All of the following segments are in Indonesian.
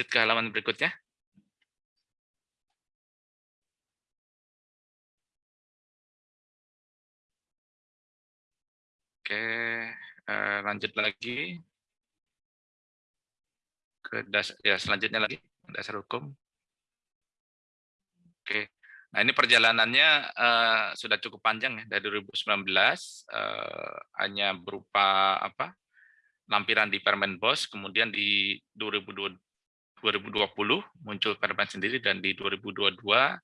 lanjut ke halaman berikutnya. Oke, eh, lanjut lagi ke dasar ya selanjutnya lagi dasar hukum. Oke. Nah, ini perjalanannya uh, sudah cukup panjang ya dari 2019 uh, eh, hanya berupa apa? lampiran di Permen BOS, kemudian di 2020, 2020 muncul Permen sendiri dan di 2022 uh,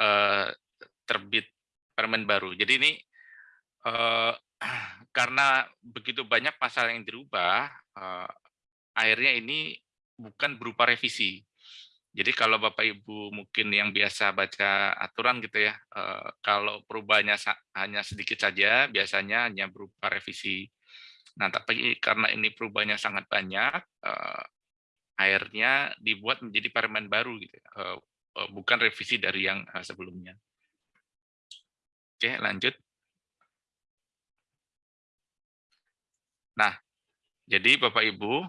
eh, terbit Permen baru. Jadi ini uh, karena begitu banyak pasal yang dirubah, uh, akhirnya ini bukan berupa revisi, jadi kalau Bapak Ibu mungkin yang biasa baca aturan gitu ya, eh, kalau perubahannya hanya sedikit saja, biasanya hanya berupa revisi. Nah, tapi karena ini perubahannya sangat banyak, eh, akhirnya dibuat menjadi permen baru gitu, ya, eh, bukan revisi dari yang sebelumnya. Oke, lanjut. Nah, jadi Bapak Ibu,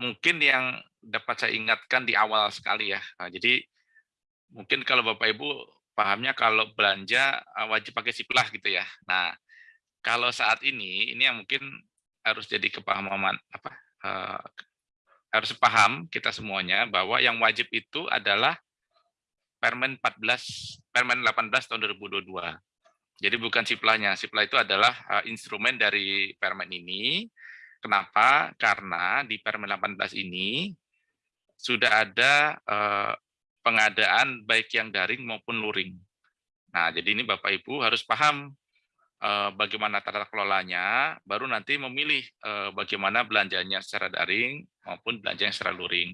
mungkin yang dapat saya ingatkan di awal sekali ya. Nah, jadi mungkin kalau Bapak Ibu pahamnya kalau belanja eh, wajib pakai siplah gitu ya. Nah, kalau saat ini ini yang mungkin harus jadi kepahaman apa harus paham kita semuanya bahwa yang wajib itu adalah Permen 14 Permen 18 tahun 2022. Jadi bukan siplahnya. Siplah itu adalah uh, instrumen dari Permen ini. Kenapa? Karena di Permen 18 ini sudah ada eh, pengadaan baik yang daring maupun luring. Nah, jadi ini Bapak Ibu harus paham bagaimana tata kelolanya, baru nanti memilih eh, bagaimana belanjanya secara daring maupun belanja yang secara luring.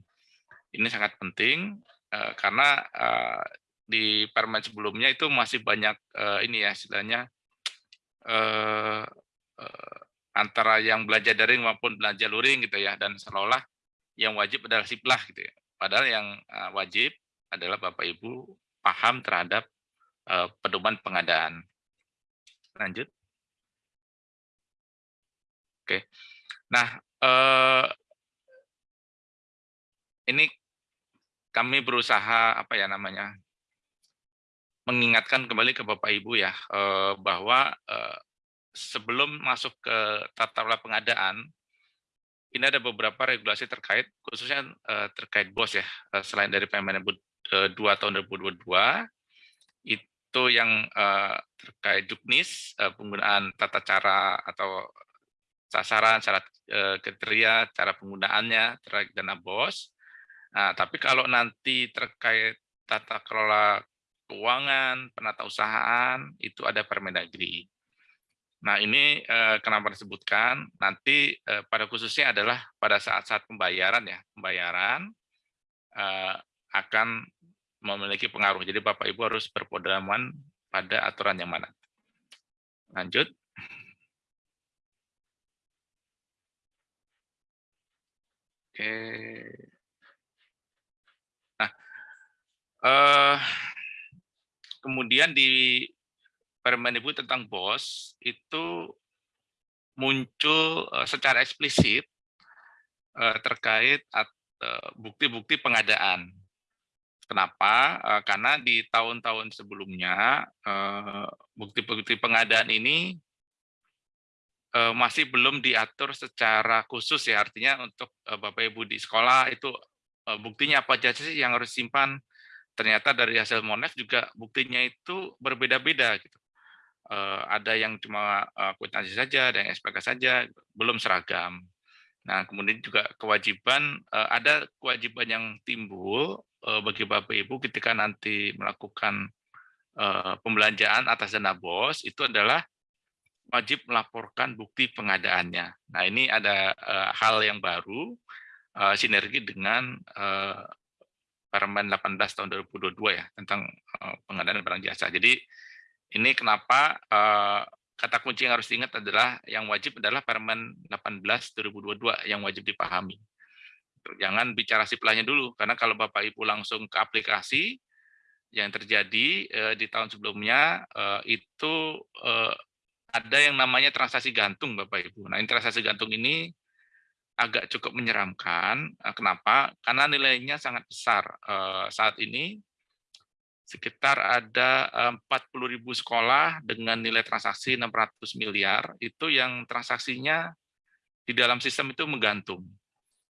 Ini sangat penting eh, karena eh, di permen sebelumnya itu masih banyak eh, ini ya istilahnya eh, eh, antara yang belanja daring maupun belanja luring gitu ya dan seolah-olah yang wajib adalah siplah gitu ya. Padahal yang wajib adalah Bapak Ibu paham terhadap pedoman pengadaan. Lanjut. Oke. Nah, uh, ini kami berusaha apa ya namanya mengingatkan kembali ke Bapak Ibu ya bahwa sebelum masuk ke tata kelola pengadaan ini ada beberapa regulasi terkait, khususnya uh, terkait BOS ya, uh, selain dari Permendikbud uh, 2 tahun 2022, itu yang uh, terkait juknis, uh, penggunaan tata cara atau sasaran, syarat uh, kriteria, cara penggunaannya terkait dana BOS. Nah, tapi kalau nanti terkait tata kelola keuangan, penata usahaan, itu ada Permendagri. Nah ini eh, kenapa disebutkan nanti eh, pada khususnya adalah pada saat-saat pembayaran ya pembayaran eh, akan memiliki pengaruh. Jadi Bapak Ibu harus berpedoman pada aturan yang mana. Lanjut. Oke. Nah, eh, kemudian di Permendikbud tentang BOS itu muncul uh, secara eksplisit uh, terkait eh, bukti-bukti uh, pengadaan. Kenapa? Uh, karena di tahun-tahun sebelumnya bukti-bukti uh, pengadaan ini uh, masih belum diatur secara khusus ya. Artinya untuk Bapak Ibu di sekolah itu buktinya apa saja sih yang harus simpan. Ternyata dari hasil Monex juga buktinya itu berbeda-beda gitu ada yang cuma uh, akuntansi saja, ada yang SPK saja, belum seragam. Nah, kemudian juga kewajiban, uh, ada kewajiban yang timbul uh, bagi Bapak Ibu ketika nanti melakukan uh, pembelanjaan atas dana BOS, itu adalah wajib melaporkan bukti pengadaannya. Nah, ini ada hal yang baru, sinergi dengan Permen 18 tahun 2022 ya, tentang pengadaan barang jasa. Jadi, ini kenapa kata kunci yang harus diingat adalah yang wajib adalah Permen 18 2022 yang wajib dipahami. Jangan bicara siplahnya dulu, karena kalau Bapak Ibu langsung ke aplikasi, yang terjadi uh, di tahun sebelumnya uh, itu uh, ada yang namanya transaksi gantung Bapak Ibu. Nah, transaksi gantung ini agak cukup menyeramkan. Eh, kenapa? Karena nilainya sangat besar. Eh, saat ini sekitar ada 40.000 sekolah dengan nilai transaksi 600 miliar, itu yang transaksinya di dalam sistem itu menggantung.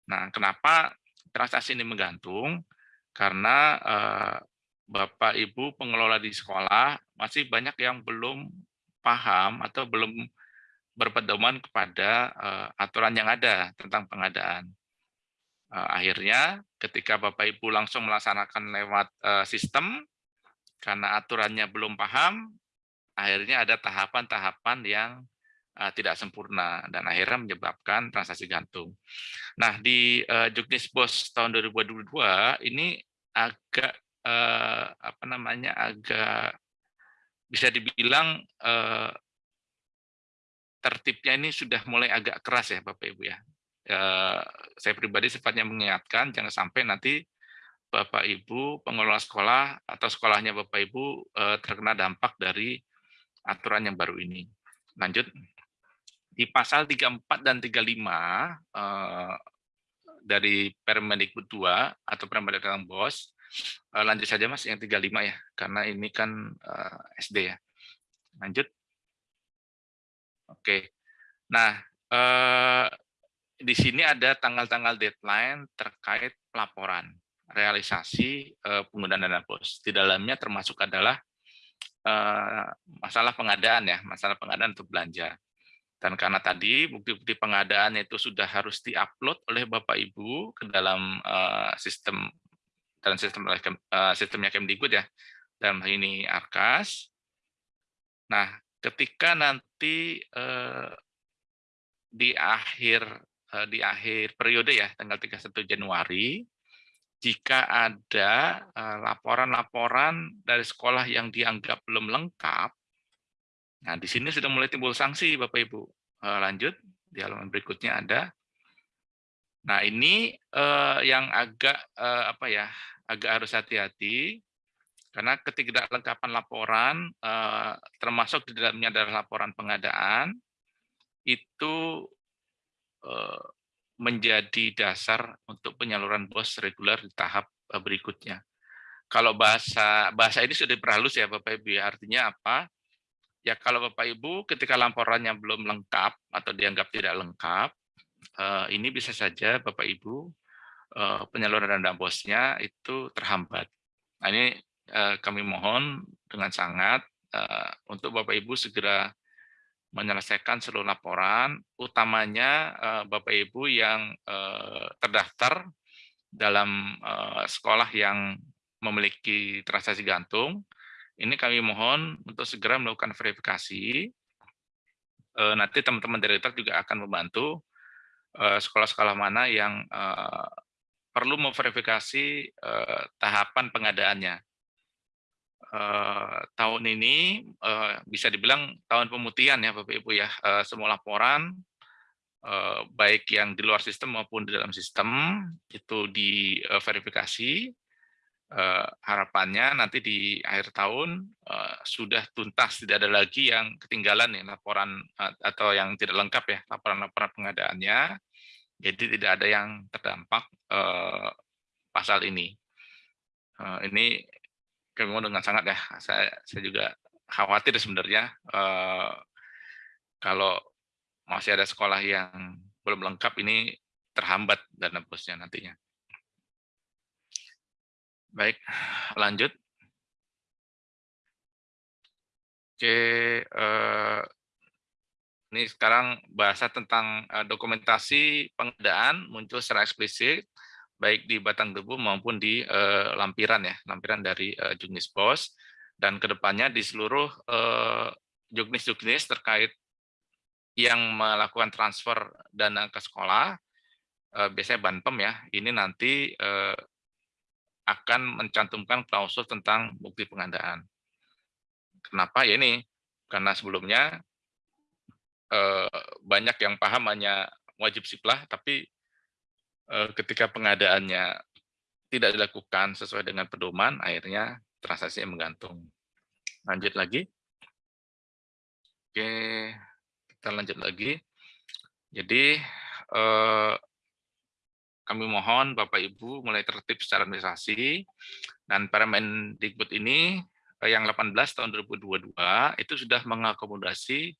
Nah, kenapa transaksi ini menggantung? Karena Bapak Ibu pengelola di sekolah masih banyak yang belum paham atau belum berpedoman kepada uh, aturan yang ada tentang pengadaan. Uh, akhirnya ketika Bapak Ibu langsung melaksanakan lewat uh, sistem, karena aturannya belum paham, akhirnya ada tahapan-tahapan yang uh, tidak sempurna dan akhirnya menyebabkan transaksi gantung. Nah di uh, Juknis Bos tahun 2022 ini agak uh, apa namanya agak bisa dibilang uh, tertibnya ini sudah mulai agak keras ya Bapak Ibu ya. Eh, saya pribadi sifatnya mengingatkan jangan sampai nanti Bapak Ibu pengelola sekolah atau sekolahnya Bapak Ibu eh, terkena dampak dari aturan yang baru ini. Lanjut. Di pasal 34 dan 35 eh, dari Permendikbud 2 atau Permendikbud Bos, lanjut saja Mas yang 35 ya, karena ini kan SD ya. Lanjut. Oke. Nah, eh, di sini ada tanggal-tanggal deadline terkait pelaporan realisasi eh, penggunaan dana bos. Di dalamnya termasuk adalah eh, masalah pengadaan ya, masalah pengadaan untuk belanja. Dan karena tadi bukti-bukti pengadaan itu sudah harus diupload oleh Bapak Ibu ke dalam uh, sistem dan sistem uh, sistemnya Kemdikbud ya, dalam hal ini Arkas. Nah, ketika nanti eh, di akhir di akhir periode ya tanggal 31 Januari jika ada eh, laporan-laporan dari sekolah yang dianggap belum lengkap nah di sini sudah mulai timbul sanksi Bapak Ibu. Eh, lanjut di halaman berikutnya ada. Nah ini eh, yang agak apa ya agak harus hati-hati karena ketidaklengkapan laporan, termasuk di dalamnya adalah laporan pengadaan, itu menjadi dasar untuk penyaluran BOS reguler di tahap eh, berikutnya. Kalau bahasa bahasa ini sudah diperhalus ya Bapak Ibu, ya. artinya apa? Ya kalau Bapak Ibu ketika laporannya belum lengkap atau dianggap tidak lengkap, ini bisa saja Bapak Ibu penyaluran dana bosnya itu terhambat. Nah, ini Eh, kami mohon dengan sangat eh, untuk Bapak Ibu segera menyelesaikan seluruh laporan, utamanya eh, Bapak Ibu yang terdaftar dalam sekolah yang memiliki transaksi gantung, ini kami mohon untuk segera melakukan verifikasi. Nanti teman-teman direktur juga akan membantu sekolah-sekolah mana yang perlu memverifikasi tahapan pengadaannya uh, tahun ini uh, bisa dibilang tahun pemutihan ya Bapak Ibu ya. Uh, semua laporan baik yang di luar sistem maupun di dalam sistem itu diverifikasi. Harapannya nanti di akhir tahun sudah tuntas, tidak ada lagi yang ketinggalan ya laporan atau yang tidak lengkap ya laporan-laporan pengadaannya. Jadi tidak ada yang terdampak pasal ini. Ini kami mau dengan sangat ya. Saya saya juga khawatir sebenarnya uh, kalau masih ada sekolah yang belum lengkap ini terhambat dana bosnya nantinya. Baik, lanjut. Oke, uh, ini sekarang bahasa tentang uh, dokumentasi pengadaan muncul secara eksplisit baik di batang tubuh maupun di uh, lampiran ya, lampiran dari uh, juknis pos dan ke depannya di seluruh uh, juknis-juknis terkait yang melakukan transfer dana ke sekolah, uh, biasanya Banpem ya, ini nanti uh, akan mencantumkan klausul tentang bukti pengadaan. Kenapa? Ya ini, karena sebelumnya uh, banyak yang paham hanya wajib siplah, tapi Eh, ketika pengadaannya tidak dilakukan sesuai dengan pedoman, akhirnya transaksi menggantung. Lanjut lagi. Oke, kita lanjut lagi. Jadi, eh, kami mohon Bapak Ibu mulai tertib secara administrasi dan Permendikbud ini yang 18 tahun 2022 itu sudah mengakomodasi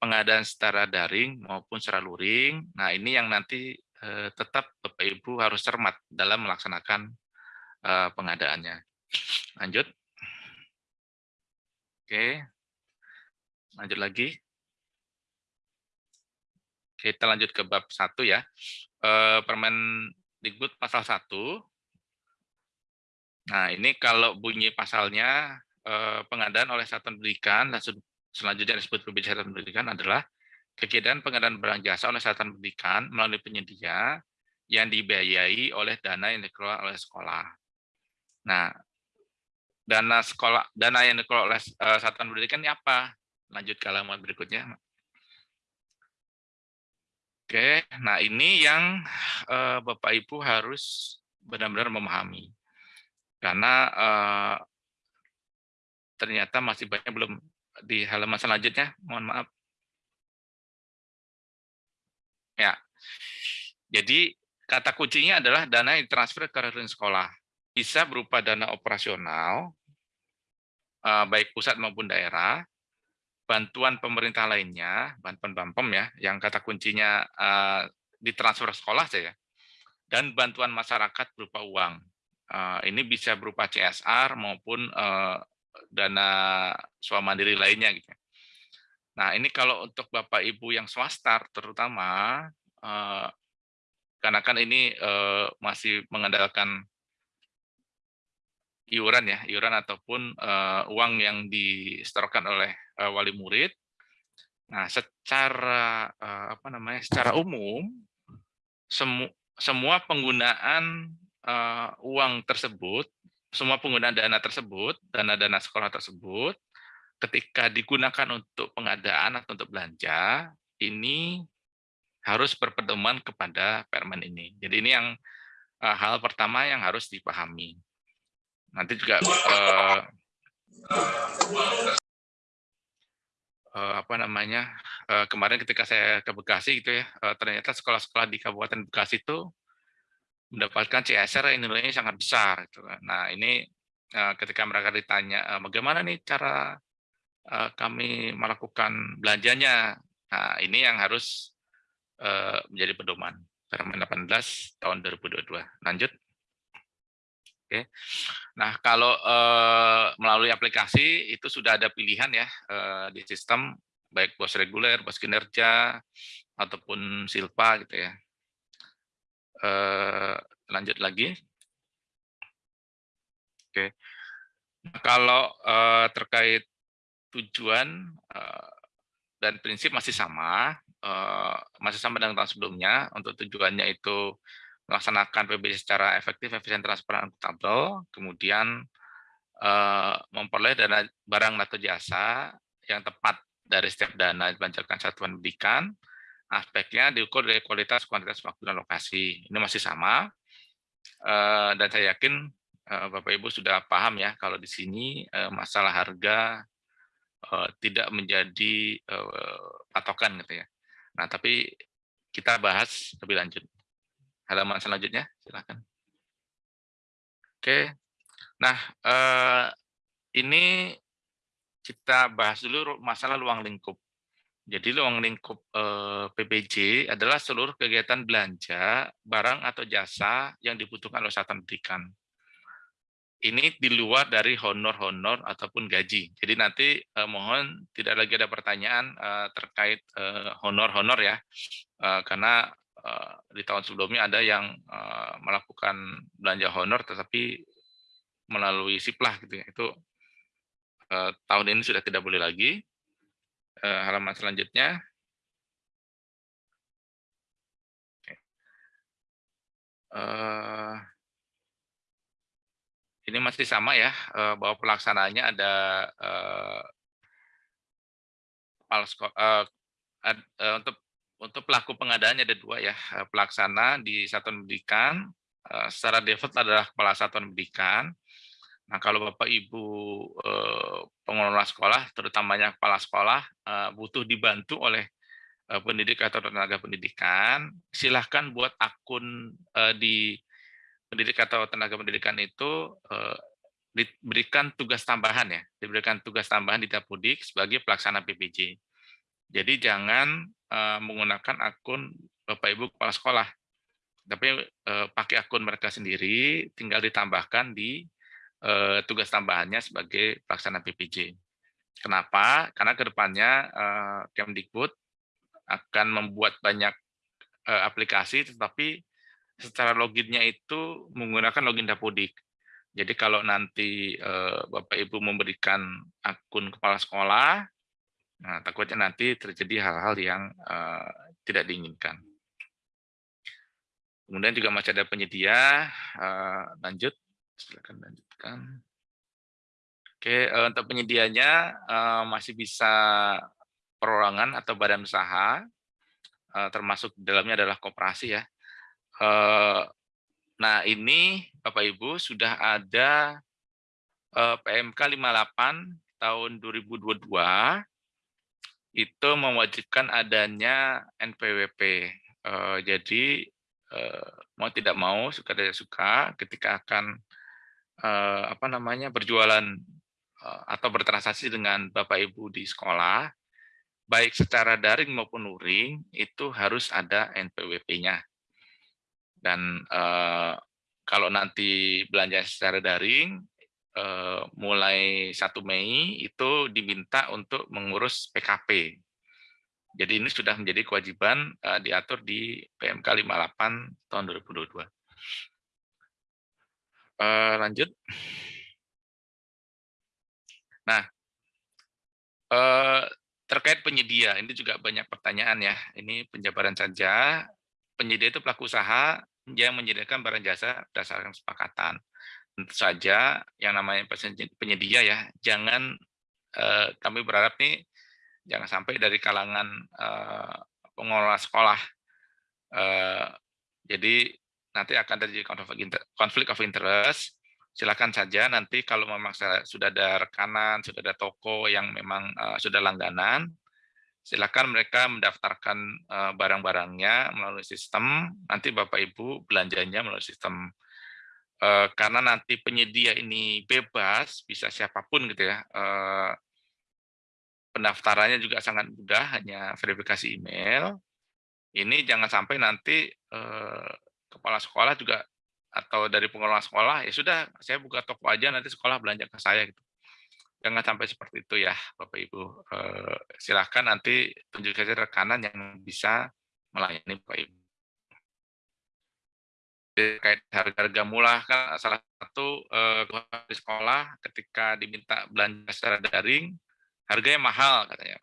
pengadaan secara daring maupun secara luring. Nah, ini yang nanti tetap Bapak Ibu harus cermat dalam melaksanakan pengadaannya. Lanjut. Oke. Lanjut lagi. Kita lanjut ke bab satu ya. Permen Dikbud pasal 1. Nah, ini kalau bunyi pasalnya pengadaan oleh satuan pendidikan dan selanjutnya disebut satuan pendidikan adalah kegiatan pengadaan barang jasa oleh satuan pendidikan melalui penyedia yang dibiayai oleh dana yang dikelola oleh sekolah. Nah, dana sekolah dana yang dikelola oleh uh, satuan pendidikan ini apa? Lanjut ke halaman berikutnya. Oke, nah ini yang uh, Bapak Ibu harus benar-benar memahami. Karena uh, ternyata masih banyak belum di halaman selanjutnya, mohon maaf. Ya, jadi kata kuncinya adalah dana yang transfer ke rekening sekolah. Bisa berupa dana operasional, uh, baik pusat maupun daerah, bantuan pemerintah lainnya, bantuan BAMPEM ya, yang kata kuncinya uh, ditransfer sekolah saja, dan bantuan masyarakat berupa uang. Uh, ini bisa berupa CSR maupun uh, dana swamandiri lainnya. Gitu. Nah ini kalau untuk Bapak Ibu yang swasta terutama, uh, karena kan ini uh, masih mengandalkan iuran ya, iuran ataupun uh, uang yang disetorkan oleh uh, wali murid. Nah, secara uh, apa namanya? Secara umum semu semua penggunaan uh, uang tersebut, semua penggunaan dana tersebut, dana-dana sekolah tersebut ketika digunakan untuk pengadaan atau untuk belanja, ini harus berpedoman kepada permen ini. Jadi ini yang uh, hal pertama yang harus dipahami. Nanti juga uh, uh, apa namanya uh, kemarin ketika saya ke Bekasi gitu ya uh, ternyata sekolah-sekolah di Kabupaten Bekasi itu mendapatkan CSR yang nilainya sangat besar gitu kan. Nah ini uh, ketika mereka ditanya uh, bagaimana nih cara uh, kami melakukan belanjanya, nah ini yang harus uh, menjadi pedoman. Permen 18 tahun 2022. Lanjut. Oke. Nah, kalau uh, melalui aplikasi itu sudah ada pilihan ya di sistem baik bos reguler, bos kinerja ataupun silpa gitu ya. Lanjut lagi. Oke. Nah, kalau terkait tujuan uh, dan prinsip masih sama, uh, masih sama dengan tahun sebelumnya. Untuk tujuannya itu melaksanakan PBJ secara efektif, efisien, transparan, akuntabel, kemudian uh, memperoleh dana barang atau jasa yang tepat dari setiap dana dibanjarkan satuan pendidikan, aspeknya diukur dari kualitas, kuantitas, waktu, dan lokasi. Ini masih sama, uh, dan saya yakin Bapak Ibu sudah paham ya kalau di sini masalah harga uh, tidak menjadi uh, patokan gitu ya. Nah, tapi kita bahas lebih lanjut halaman selanjutnya, silakan. Oke, nah eh, ini kita bahas dulu masalah ruang lingkup. Jadi ruang lingkup eh, PPJ adalah seluruh kegiatan belanja, barang atau jasa yang dibutuhkan oleh satuan pendidikan. Ini di luar dari honor-honor ataupun gaji. Jadi nanti eh, mohon tidak lagi ada pertanyaan eh, terkait eh, honor-honor ya, eh, karena Eh, di tahun sebelumnya ada yang uh, melakukan belanja honor tetapi melalui siplah gitu ya. Itu uh, tahun ini sudah tidak boleh lagi. Uh, halaman selanjutnya. Uh, ini masih sama ya, uh, bahwa pelaksanaannya ada uh, uh, untuk untuk pelaku pengadaannya ada dua ya, eh, pelaksana di satuan pendidikan, eh, secara default adalah kepala satuan pendidikan. Nah, kalau Bapak Ibu eh, pengelola sekolah, terutamanya kepala sekolah, butuh dibantu oleh pendidik atau tenaga pendidikan, silahkan buat akun di pendidik atau tenaga pendidikan itu uh, diberikan tugas tambahan ya, diberikan tugas tambahan di Dapodik sebagai pelaksana PPJ. Jadi jangan uh, menggunakan akun Bapak Ibu kepala sekolah, tapi uh, pakai akun mereka sendiri, tinggal ditambahkan di tugas tambahannya sebagai pelaksana PPJ. Kenapa? Karena ke depannya Kemdikbud akan membuat banyak aplikasi, tetapi secara loginnya itu menggunakan login Dapodik. Jadi kalau nanti uh, Bapak Ibu memberikan akun kepala sekolah, nah takutnya nanti terjadi hal-hal yang uh, tidak diinginkan. Kemudian juga masih ada penyedia, uh, lanjut, silakan lanjutkan. Oke, uh, untuk penyedianya uh, masih bisa perorangan atau badan usaha, uh, termasuk dalamnya adalah koperasi ya. Uh, nah ini Bapak Ibu sudah ada uh, PMK 58 tahun 2022 itu mewajibkan adanya NPWP. Uh, jadi mau tidak mau suka tidak suka ketika akan apa namanya berjualan Eh, atau bertransaksi dengan Bapak Ibu di sekolah, baik secara daring maupun luring, itu harus ada NPWP-nya. Dan eh, kalau nanti belanja secara daring, eh, mulai 1 Mei itu diminta untuk mengurus PKP. Jadi ini sudah menjadi kewajiban eh, diatur di PMK 58 tahun 2022. Eh, lanjut. Nah, eh, terkait penyedia, ini juga banyak pertanyaan ya. Ini penjabaran saja. Penyedia itu pelaku usaha yang menyediakan barang jasa berdasarkan kesepakatan. Tentu saja yang namanya penyedia ya, jangan eh, kami berharap nih jangan sampai dari kalangan eh, pengelola sekolah. Eh, jadi nanti akan terjadi konflik of interest silakan saja nanti kalau memang sudah ada rekanan, sudah ada toko yang memang uh, sudah langganan, silakan mereka mendaftarkan uh, barang-barangnya melalui sistem, nanti Bapak Ibu belanjanya melalui sistem. Uh, karena nanti penyedia ini bebas, bisa siapa pun gitu ya, uh, pendaftarannya juga sangat mudah, hanya verifikasi email. Ini jangan sampai nanti kepala sekolah juga atau dari pengelola sekolah ya sudah saya buka toko aja nanti sekolah belanja ke saya gitu jangan sampai seperti itu ya bapak ibu. Eh, silahkan nanti tunjuk saja rekanan yang bisa melayani bapak ibu. Terkait harga-harga murah kan salah satu eh, di sekolah ketika diminta belanja secara daring harganya mahal katanya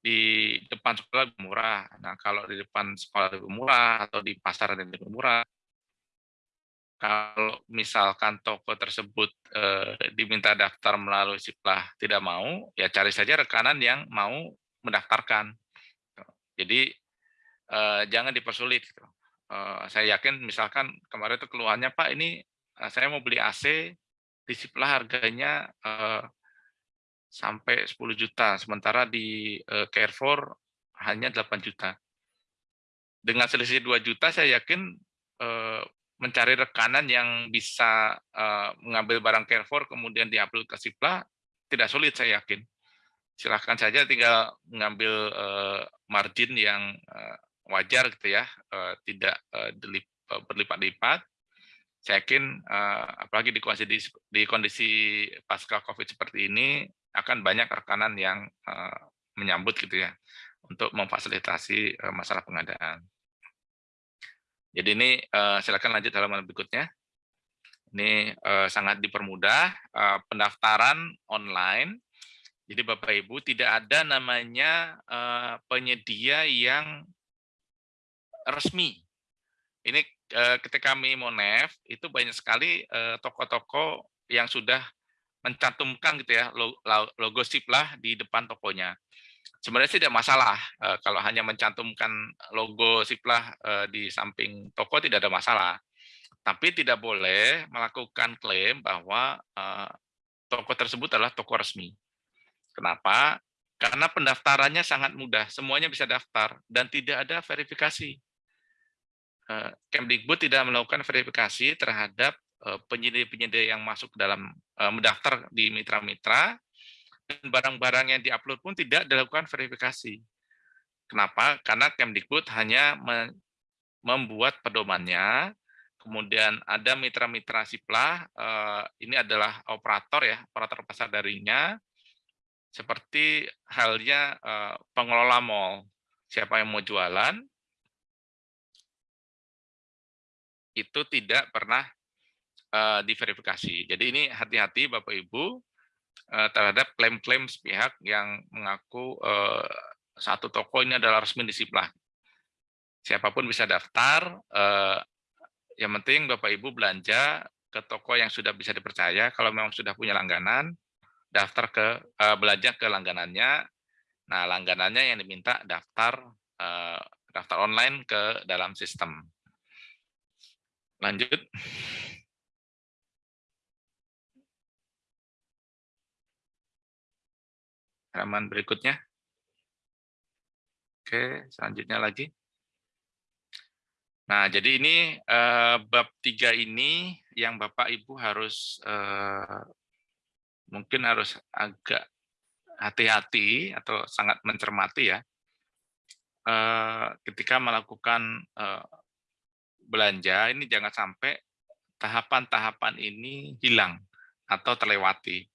di depan sekolah lebih murah. Nah, kalau di depan sekolah lebih murah atau di pasar lebih murah, kalau misalkan toko tersebut eh, diminta daftar melalui Siplah tidak mau, ya cari saja rekanan yang mau mendaftarkan. Jadi eh, jangan dipersulit. Eh, saya yakin misalkan kemarin itu keluhannya Pak ini saya mau beli AC di Siplah harganya eh, sampai 10 juta, sementara di eh, Carrefour hanya 8 juta. Dengan selisih 2 juta saya yakin mencari rekanan yang bisa uh, mengambil barang Carrefour kemudian diupload ke Sipla tidak sulit saya yakin. Silahkan saja tinggal mengambil uh, margin yang uh, wajar gitu ya, uh, tidak uh, berlipat-lipat. Saya yakin uh, apalagi di kondisi di kondisi pasca Covid seperti ini akan banyak rekanan yang uh, menyambut gitu ya untuk memfasilitasi uh, masalah pengadaan. Jadi ini uh, silakan lanjut halaman berikutnya. Ini uh, sangat dipermudah uh, pendaftaran online. Jadi Bapak Ibu tidak ada namanya penyedia yang resmi. Ini ketika kami Monef itu banyak sekali toko-toko yang sudah mencantumkan gitu ya logo Siplah di depan tokonya sebenarnya tidak masalah uh, kalau hanya mencantumkan logo Siplah uh, di samping toko tidak ada masalah. Tapi tidak boleh melakukan klaim bahwa uh, toko tersebut adalah toko resmi. Kenapa? Karena pendaftarannya sangat mudah, semuanya bisa daftar dan tidak ada verifikasi. Eh, Kemdikbud tidak melakukan verifikasi terhadap eh, penyedia-penyedia yang masuk dalam eh, mendaftar di mitra-mitra barang-barang yang diupload pun tidak dilakukan verifikasi. Kenapa? Karena Kemdikbud hanya membuat pedomannya, kemudian ada mitra-mitra siplah, ini adalah operator ya, operator pasar darinya, seperti halnya uh, pengelola mall. Siapa yang mau jualan, itu tidak pernah uh, diverifikasi. Jadi ini hati-hati Bapak Ibu uh, terhadap klaim-klaim sepihak yang mengaku uh, satu toko ini adalah resmi disiplah. Siapa pun bisa daftar, uh, yang penting Bapak Ibu belanja ke toko yang sudah bisa dipercaya, kalau memang sudah punya langganan, daftar ke belanja ke langganannya. Nah, langganannya yang diminta daftar daftar online ke dalam sistem. Lanjut. Halaman berikutnya. Oke, selanjutnya lagi. Nah, jadi ini eh, bab tiga ini yang Bapak Ibu harus eh, mungkin harus agak hati-hati atau sangat mencermati ya eh, ketika melakukan eh, belanja ini jangan sampai tahapan-tahapan ini hilang atau terlewati.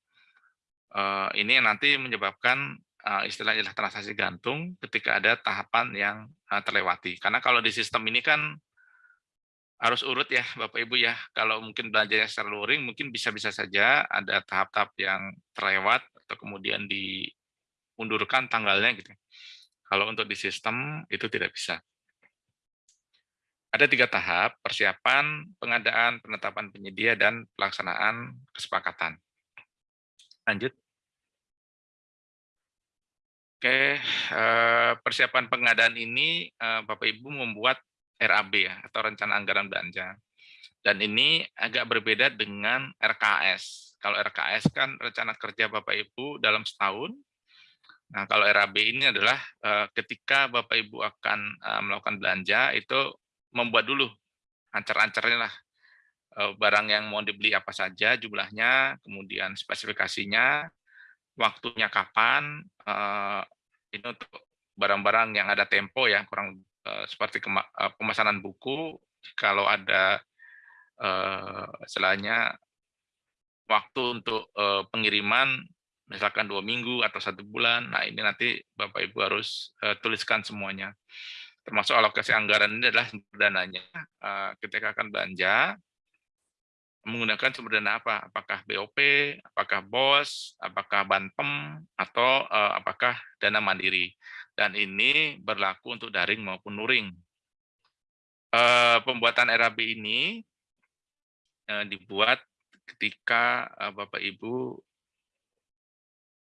Eh, ini nanti menyebabkan istilah-istilah transaksi gantung ketika ada tahapan yang terlewati. Karena kalau di sistem ini kan harus urut ya Bapak Ibu ya. Kalau mungkin belanjanya secara luring mungkin bisa-bisa saja ada tahap-tahap yang terlewat atau kemudian diundurkan tanggalnya gitu. Kalau untuk di sistem itu tidak bisa. Ada tiga tahap, persiapan, pengadaan, penetapan penyedia, dan pelaksanaan kesepakatan. Lanjut. Oke, eh, persiapan pengadaan ini eh, Bapak Ibu membuat RAB ya atau rencana anggaran belanja. Dan ini agak berbeda dengan RKS. Kalau RKS kan rencana kerja Bapak Ibu dalam setahun. Nah, kalau RAB ini adalah uh, ketika Bapak Ibu akan melakukan belanja itu membuat dulu ancar-ancarnya lah barang yang mau dibeli apa saja jumlahnya, kemudian spesifikasinya, waktunya kapan, ini untuk barang-barang yang ada tempo ya kurang Eh, seperti eh, pemesanan buku, kalau ada uh, waktu untuk pengiriman, misalkan dua minggu atau satu bulan, nah ini nanti Bapak Ibu harus tuliskan semuanya. Termasuk alokasi anggaran ini adalah dananya. ketika akan belanja, menggunakan sumber dana apa? Apakah BOP, apakah BOS, apakah Banpem, atau apakah dana mandiri dan ini berlaku untuk daring maupun luring. Eh, pembuatan RAB ini eh, dibuat ketika eh, Bapak Ibu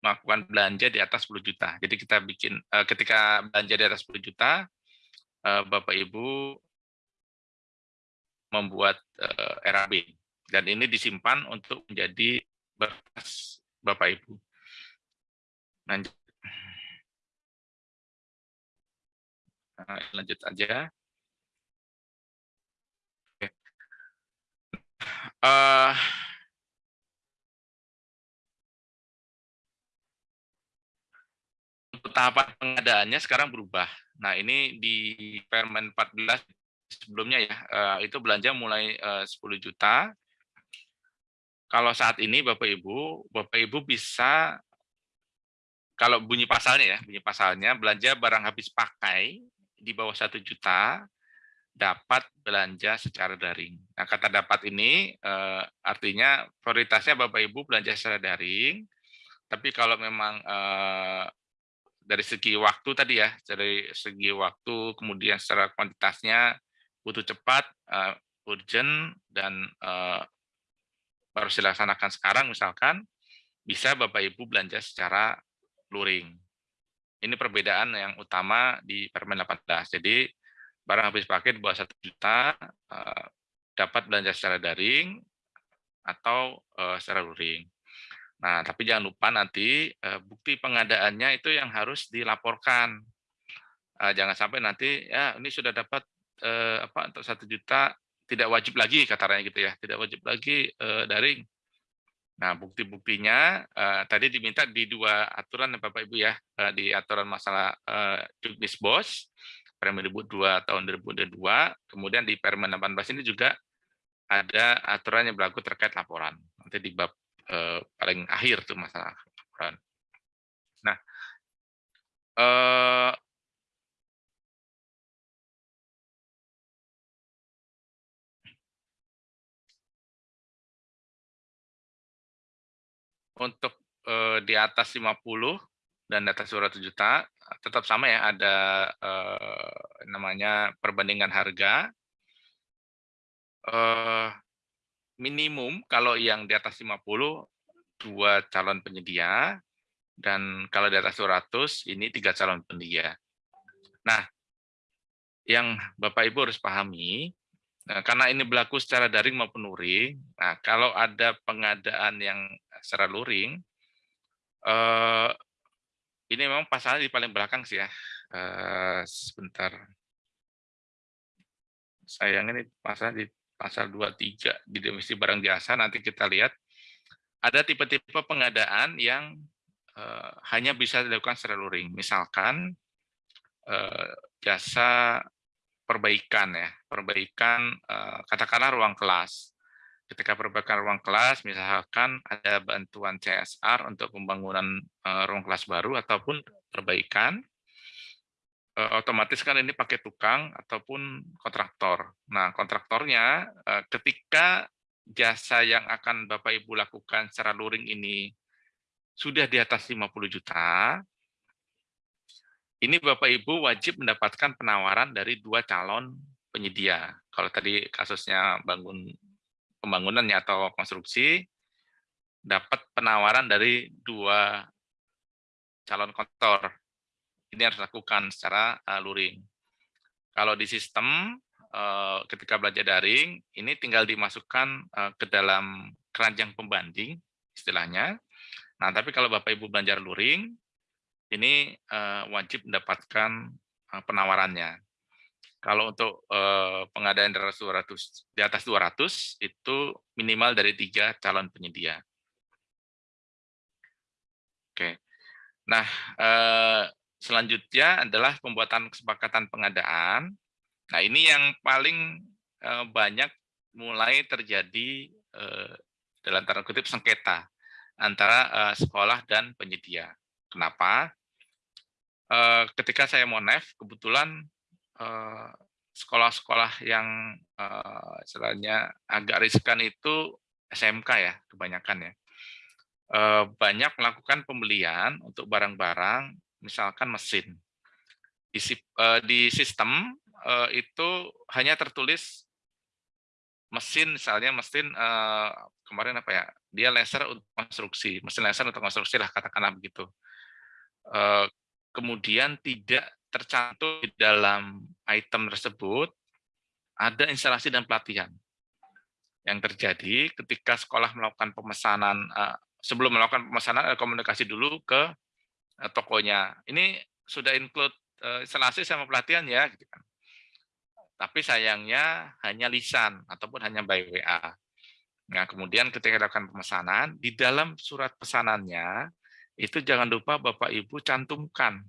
melakukan belanja di atas 10 juta. Jadi kita bikin ketika belanja di atas 10 juta, Bapak Ibu membuat RAB dan ini disimpan untuk menjadi berkas Bapak Ibu. Lanjut. Nah, lanjut aja. Uh, untuk tahapan pengadaannya sekarang berubah. Nah, ini di Permen 14 sebelumnya ya, uh, itu belanja mulai uh, 10 juta. Kalau saat ini Bapak Ibu, Bapak Ibu bisa kalau bunyi pasalnya ya, bunyi pasalnya belanja barang habis pakai di bawah satu juta dapat belanja secara daring. Nah, kata dapat ini eh, artinya prioritasnya Bapak Ibu belanja secara daring, tapi kalau memang eh, dari segi waktu tadi ya, dari segi waktu, kemudian secara kuantitasnya butuh cepat, eh, urgent, dan harus dilaksanakan sekarang misalkan, bisa Bapak Ibu belanja secara luring. Ini perbedaan yang utama di Permen 18. Jadi barang habis pakai di bawah satu juta eh, dapat belanja secara daring atau eh, secara luring. Nah, tapi jangan lupa nanti uh, bukti pengadaannya itu yang harus dilaporkan. Jangan sampai nanti ya ini sudah dapat apa untuk satu juta tidak wajib lagi katanya gitu ya, tidak wajib lagi uh, daring. Nah, bukti-buktinya uh, tadi diminta di dua aturan ya Bapak Ibu ya, uh, di aturan masalah uh, Juknis Bos Permen 2 tahun 2022, kemudian di Permen 18 ini juga ada aturan yang berlaku terkait laporan. Nanti di bab eh, paling akhir tuh masalah laporan. Nah, eh, untuk eh, di atas 50 dan di atas 200 juta tetap sama ya ada eh, namanya perbandingan harga eh, minimum kalau yang di atas 50 dua calon penyedia dan kalau di atas 200 ini tiga calon penyedia. Nah, yang Bapak Ibu harus pahami Nah, karena ini berlaku secara daring maupun luring, nah kalau ada pengadaan yang secara luring, eh, ini memang pasalnya di paling belakang sih ya. Eh, sebentar. Sayang ini pasal di pasal 23 di definisi barang jasa nanti kita lihat ada tipe-tipe pengadaan yang uh, hanya bisa dilakukan secara luring. Misalkan uh, jasa perbaikan ya, perbaikan uh, katakanlah ruang kelas. Ketika perbaikan ruang kelas, misalkan ada bantuan CSR untuk pembangunan uh, ruang kelas baru ataupun perbaikan, uh, otomatis kan ini pakai tukang ataupun kontraktor. Nah, kontraktornya uh, ketika jasa yang akan Bapak Ibu lakukan secara luring ini sudah di atas 50 juta, ini Bapak Ibu wajib mendapatkan penawaran dari dua calon penyedia. Kalau tadi kasusnya bangun pembangunannya atau konstruksi, dapat penawaran dari dua calon kontraktor ini harus dilakukan secara uh, luring. Kalau di sistem uh, ketika belajar daring, ini tinggal dimasukkan uh, ke dalam keranjang pembanding istilahnya. Nah, tapi kalau Bapak Ibu belajar luring, ini wajib mendapatkan penawarannya. Kalau untuk pengadaan di atas 200, di atas 200 itu minimal dari tiga calon penyedia. Oke. Nah, Selanjutnya adalah pembuatan kesepakatan pengadaan. Nah, ini yang paling banyak mulai terjadi dalam tanda kutip sengketa antara sekolah dan penyedia. Kenapa? Ketika saya mau NEF, kebetulan sekolah-sekolah yang istilahnya agak riskan itu SMK ya, kebanyakan ya. Banyak melakukan pembelian untuk barang-barang misalkan mesin. Di, uh, di sistem uh, itu hanya tertulis mesin, misalnya mesin uh, kemarin apa ya, dia laser untuk konstruksi, mesin laser untuk konstruksi lah katakanlah begitu. Uh, kemudian tidak tercantum di dalam item tersebut ada instalasi dan pelatihan yang terjadi ketika sekolah melakukan pemesanan sebelum melakukan pemesanan komunikasi dulu ke Eh, tokonya. Ini sudah include uh, instalasi sama pelatihan ya. Gitu kan. Tapi sayangnya hanya lisan ataupun hanya by WA. Nah, kemudian ketika dilakukan pemesanan, di dalam surat pesanannya, itu jangan lupa Bapak Ibu cantumkan.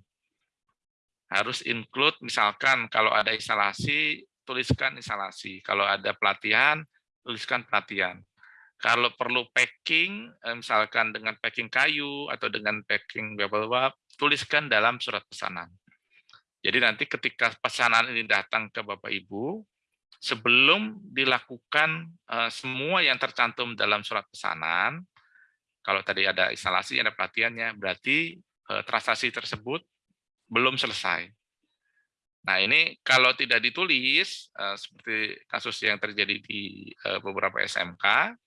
Harus include, misalkan kalau ada instalasi, tuliskan instalasi. Kalau ada pelatihan, tuliskan pelatihan. Kalau perlu packing, eh, misalkan dengan packing kayu atau dengan packing bubble tuliskan dalam surat pesanan. Jadi nanti ketika pesanan ini datang ke Bapak Ibu, sebelum dilakukan eh, semua yang tercantum dalam surat pesanan, kalau tadi ada instalasi, ada pelatihannya, berarti eh, transaksi tersebut belum selesai. Nah ini kalau tidak ditulis, seperti kasus yang terjadi di beberapa SMK,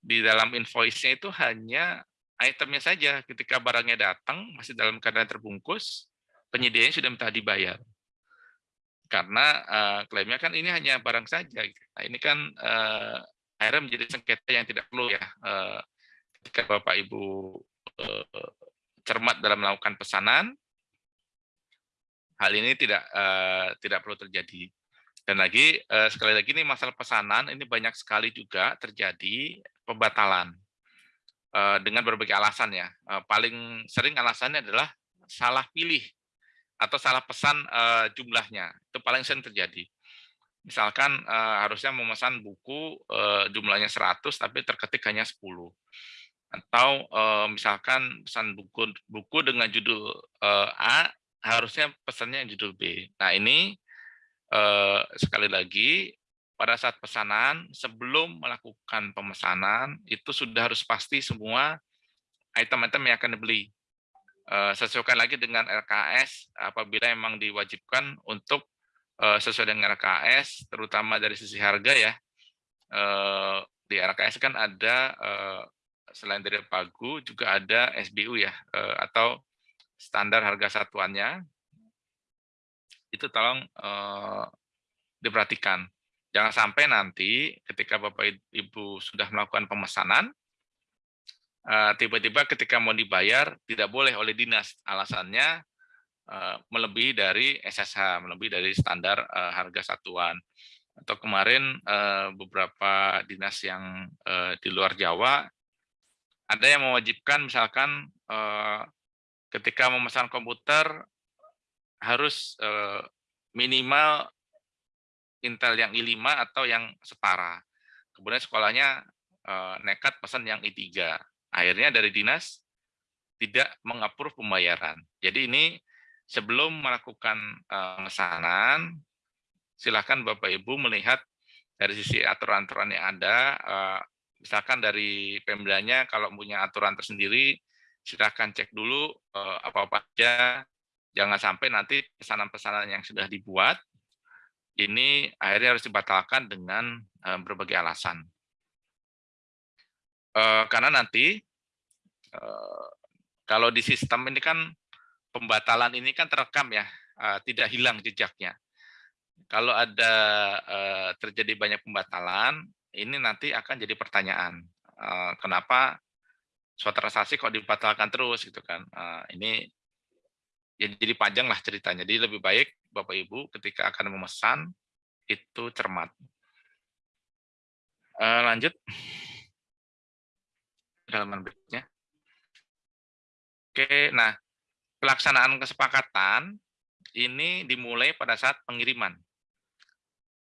di dalam invoice-nya itu hanya itemnya saja. Ketika barangnya datang, masih dalam keadaan terbungkus, penyedianya sudah minta dibayar. Karena uh, klaimnya kan ini hanya barang saja. Nah, ini kan akhirnya menjadi sengketa yang tidak perlu ya. Ketika Bapak Ibu eh, cermat dalam melakukan pesanan, hal ini tidak uh, tidak perlu terjadi. Dan lagi uh, sekali lagi ini masalah pesanan ini banyak sekali juga terjadi pembatalan uh, dengan berbagai alasan ya. Uh, paling sering alasannya adalah salah pilih atau salah pesan uh, jumlahnya. Itu paling sering terjadi. Misalkan uh, harusnya memesan buku uh, jumlahnya 100 tapi terketik hanya 10 atau uh, misalkan pesan buku buku dengan judul uh, A harusnya pesannya judul B. Nah ini uh, sekali lagi pada saat pesanan sebelum melakukan pemesanan itu sudah harus pasti semua item-item yang akan dibeli. Uh, sesuaikan lagi dengan RKS apabila memang diwajibkan untuk uh, sesuai dengan RKS terutama dari sisi harga ya. Uh, di RKS kan ada uh, selain dari pagu juga ada SBU ya eh, atau standar harga satuannya itu tolong eh, diperhatikan. Jangan sampai nanti ketika bapak ibu sudah melakukan pemesanan eh, tiba-tiba ketika mau dibayar tidak boleh oleh dinas. Alasannya melebihi dari SSH melebihi dari standar harga satuan. Atau kemarin beberapa dinas yang di luar Jawa ada yang mewajibkan misalkan eh, ketika memesan komputer harus eh, minimal Intel yang i5 atau yang setara. Kemudian sekolahnya eh, nekat pesan yang i3. Akhirnya dari dinas tidak mengapur pembayaran. Jadi ini sebelum melakukan pemesanan, silakan Bapak Ibu melihat dari sisi aturan-aturan yang ada, misalkan dari Pemdanya kalau punya aturan tersendiri, silakan cek dulu eh, apa-apa aja, jangan sampai nanti pesanan-pesanan yang sudah dibuat, ini akhirnya harus dibatalkan dengan eh, berbagai alasan. Eh, karena nanti, kalau di sistem ini kan, pembatalan ini kan terekam ya, tidak hilang jejaknya. Kalau ada terjadi banyak pembatalan, ini nanti akan jadi pertanyaan. Kenapa suatu transaksi kok dibatalkan terus gitu kan? Uh, ini ya jadi panjang lah ceritanya. Jadi lebih baik Bapak Ibu ketika akan memesan itu cermat. Uh, lanjut halaman berikutnya. Oke, nah pelaksanaan kesepakatan ini dimulai pada saat pengiriman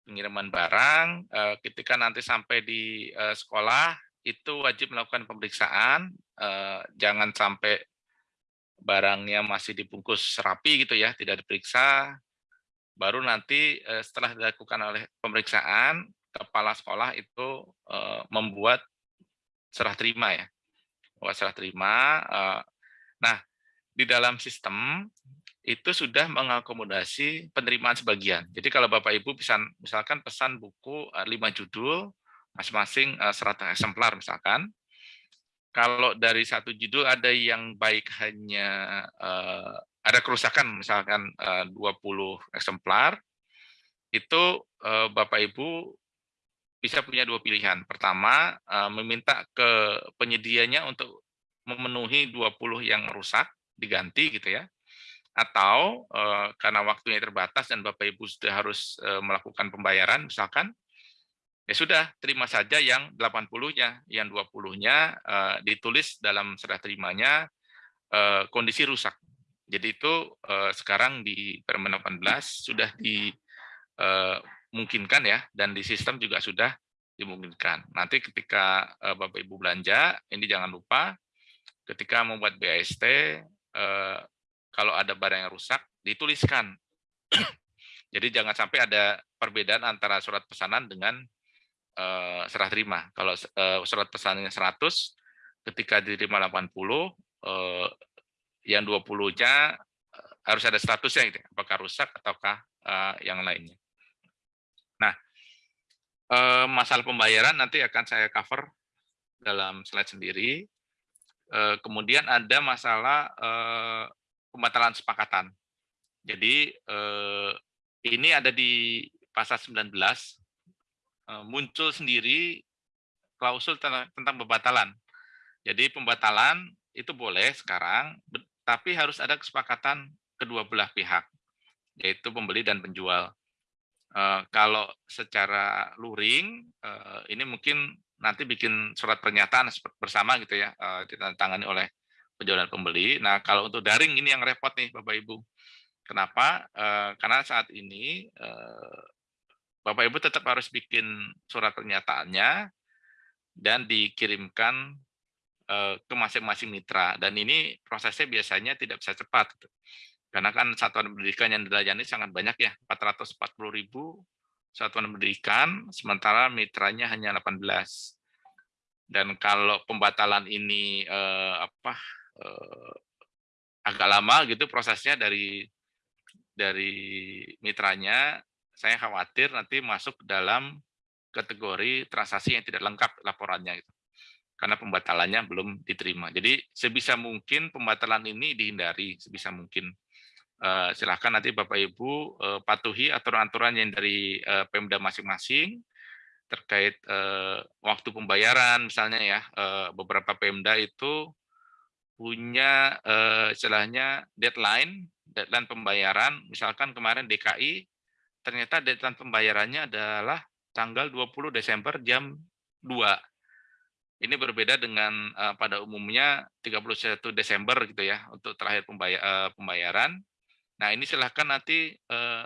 pengiriman barang, eh, ketika nanti sampai di eh, sekolah itu wajib melakukan pemeriksaan, eh, jangan sampai barangnya masih dibungkus rapi gitu ya, tidak diperiksa, baru nanti setelah dilakukan oleh pemeriksaan, kepala sekolah itu membuat serah terima ya, buat serah terima. Nah, di dalam sistem itu sudah mengakomodasi penerimaan sebagian. Jadi kalau Bapak Ibu bisa misalkan pesan buku eh, lima judul, masing-masing 100 eh, eksemplar misalkan, kalau dari satu judul ada yang baik hanya uh, ada kerusakan misalkan uh, 20 eksemplar, itu uh, Bapak Ibu bisa punya dua pilihan. Pertama, uh, meminta ke penyedianya untuk memenuhi 20 yang rusak, diganti gitu ya atau uh, karena waktunya terbatas dan Bapak Ibu sudah harus uh, melakukan pembayaran misalkan ya sudah terima saja yang 80-nya yang 20-nya uh, ditulis dalam serah terimanya uh, kondisi rusak. Jadi itu uh, sekarang di Permen 18 sudah dimungkinkan ya dan di sistem juga sudah dimungkinkan. Nanti ketika uh, Bapak Ibu belanja ini jangan lupa ketika membuat BAST uh, kalau ada barang yang rusak, dituliskan. Jadi jangan sampai ada perbedaan antara surat pesanan dengan uh, serah terima. Kalau uh, surat pesanannya 100, ketika diterima 80, uh, yang 20-nya harus ada statusnya, gitu. apakah rusak ataukah uh, yang lainnya. Nah, uh, masalah pembayaran nanti akan saya cover dalam slide sendiri. Uh, kemudian ada masalah uh, pembatalan sepakatan. Jadi eh, ini ada di pasal 19 eh, muncul sendiri klausul tentang, pembatalan. Jadi pembatalan itu boleh sekarang, tapi harus ada kesepakatan kedua belah pihak, yaitu pembeli dan penjual. Uh, kalau secara luring, uh, ini mungkin nanti bikin surat pernyataan bersama gitu ya, ditandatangani oleh penjual dan pembeli. Nah, kalau untuk daring ini yang repot nih Bapak Ibu. Kenapa? Karena saat ini Bapak Ibu tetap harus bikin surat pernyataannya dan dikirimkan uh, ke masing-masing mitra. Dan ini prosesnya biasanya tidak bisa cepat. Gitu. Karena kan satuan pendidikan yang dilayani sangat banyak ya, 440 ribu satuan pendidikan, sementara mitranya hanya 18. Dan kalau pembatalan ini eh, apa eh, agak lama gitu prosesnya dari dari mitranya, saya khawatir nanti masuk dalam kategori transaksi yang tidak lengkap laporannya gitu. Karena pembatalannya belum diterima. Jadi sebisa mungkin pembatalan ini dihindari sebisa mungkin uh, silahkan nanti Bapak Ibu uh, patuhi aturan-aturan yang dari uh, Pemda masing-masing terkait waktu pembayaran misalnya ya beberapa Pemda itu punya uh, istilahnya deadline deadline pembayaran misalkan kemarin DKI ternyata deadline pembayarannya adalah tanggal 20 Desember jam 2 ini berbeda dengan uh, pada umumnya 31 Desember gitu ya untuk terakhir pembayar, uh, pembayaran Nah, ini silahkan nanti uh,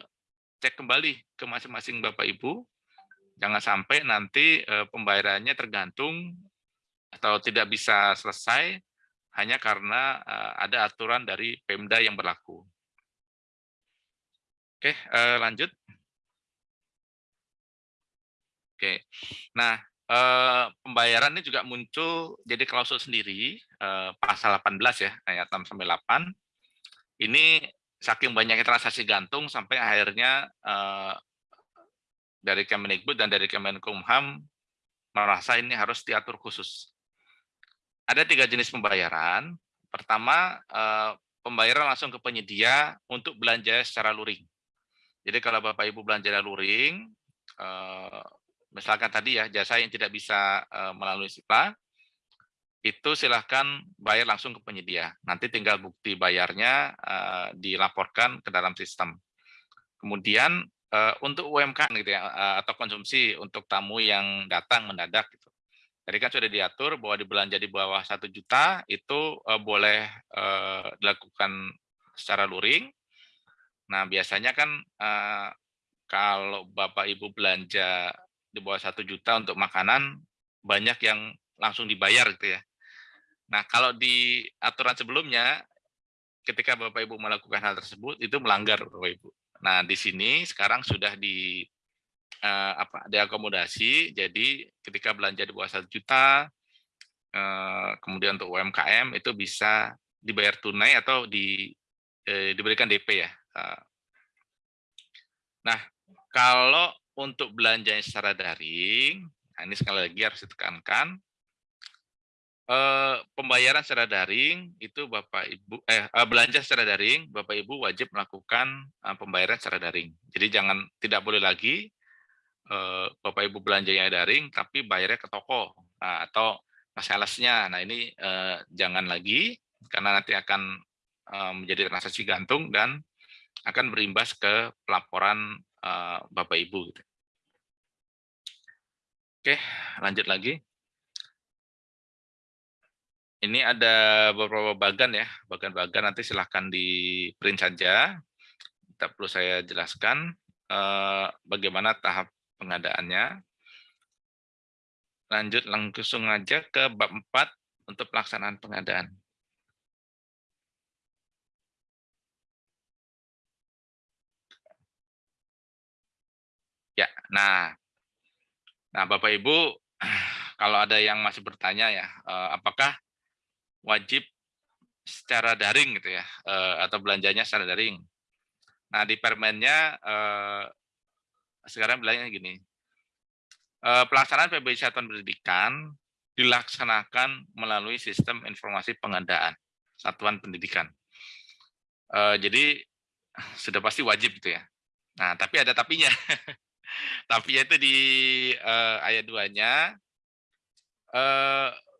cek kembali ke masing-masing Bapak Ibu. Jangan sampai nanti uh, pembayarannya tergantung atau tidak bisa selesai hanya karena uh, ada aturan dari Pemda yang berlaku. Oke, uh, lanjut. Oke, nah uh, pembayaran ini juga muncul jadi klausul sendiri uh, pasal 18 ya ayat 6 sampai 8. Ini saking banyaknya transaksi gantung sampai akhirnya uh, dari Kemendikbud dan dari Kemenkumham merasa ini harus diatur khusus. Ada tiga jenis pembayaran. Pertama, pembayaran langsung ke penyedia untuk belanja secara luring. Jadi kalau Bapak Ibu belanja luring, uh, misalkan tadi ya jasa yang tidak bisa uh, melalui SIPA, itu silahkan bayar langsung ke penyedia. Nanti tinggal bukti bayarnya uh, dilaporkan ke dalam sistem. Kemudian untuk UMKM gitu ya, atau konsumsi untuk tamu yang datang mendadak gitu. Jadi kan sudah diatur bahwa dibelanja di bawah satu juta itu boleh dilakukan secara luring. Nah biasanya kan uh, kalau Bapak Ibu belanja di bawah satu juta untuk makanan banyak yang langsung dibayar gitu ya. Nah, kalau di aturan sebelumnya, ketika Bapak Ibu melakukan hal tersebut, itu melanggar Bapak Ibu. Nah, di sini sekarang sudah di uh, apa diakomodasi, jadi ketika belanja di bawah satu juta, uh, kemudian untuk UMKM itu bisa dibayar tunai atau di, eh, diberikan DP ya. Uh, nah, kalau untuk belanja secara daring, nah ini sekali lagi harus ditekankan, Uh, pembayaran secara daring itu Bapak Ibu eh uh, belanja secara daring Bapak Ibu wajib melakukan uh, pembayaran secara daring. Jadi jangan tidak boleh lagi Bapak Ibu belanjanya daring tapi bayarnya ke toko nah, atau salesnya. Nah ini jangan lagi karena nanti akan menjadi transaksi gantung dan akan berimbas ke pelaporan uh, Bapak Ibu. Gitu. Oke, lanjut lagi ini ada beberapa bagan ya, bagan-bagan nanti silahkan di print saja. Tak perlu saya jelaskan eh, bagaimana tahap pengadaannya. Lanjut langsung aja ke bab 4 untuk pelaksanaan pengadaan. Ya, nah, nah Bapak Ibu, kalau ada yang masih bertanya ya, eh, apakah wajib secara daring gitu ya, eh, atau belanjanya secara daring. Nah di permennya eh, sekarang bilangnya gini, pelaksanaan PBI Satuan Pendidikan dilaksanakan melalui sistem informasi pengadaan satuan pendidikan. Jadi sudah pasti wajib gitu ya. Nah tapi ada tapinya. tapinya itu di ayat 2-nya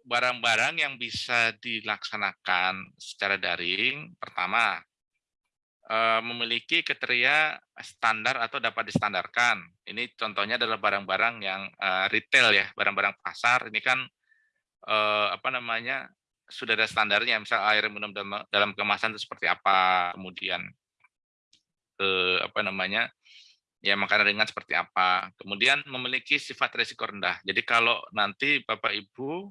barang-barang yang bisa dilaksanakan secara daring, pertama, eh, memiliki kriteria standar atau dapat distandarkan. Ini contohnya adalah barang-barang yang uh, retail ya, barang-barang pasar. Ini kan uh, apa namanya sudah ada standarnya, misal air minum dalam, dalam kemasan itu seperti apa, kemudian uh, apa namanya ya makanan ringan seperti apa. Kemudian memiliki sifat risiko rendah. Jadi kalau nanti Bapak Ibu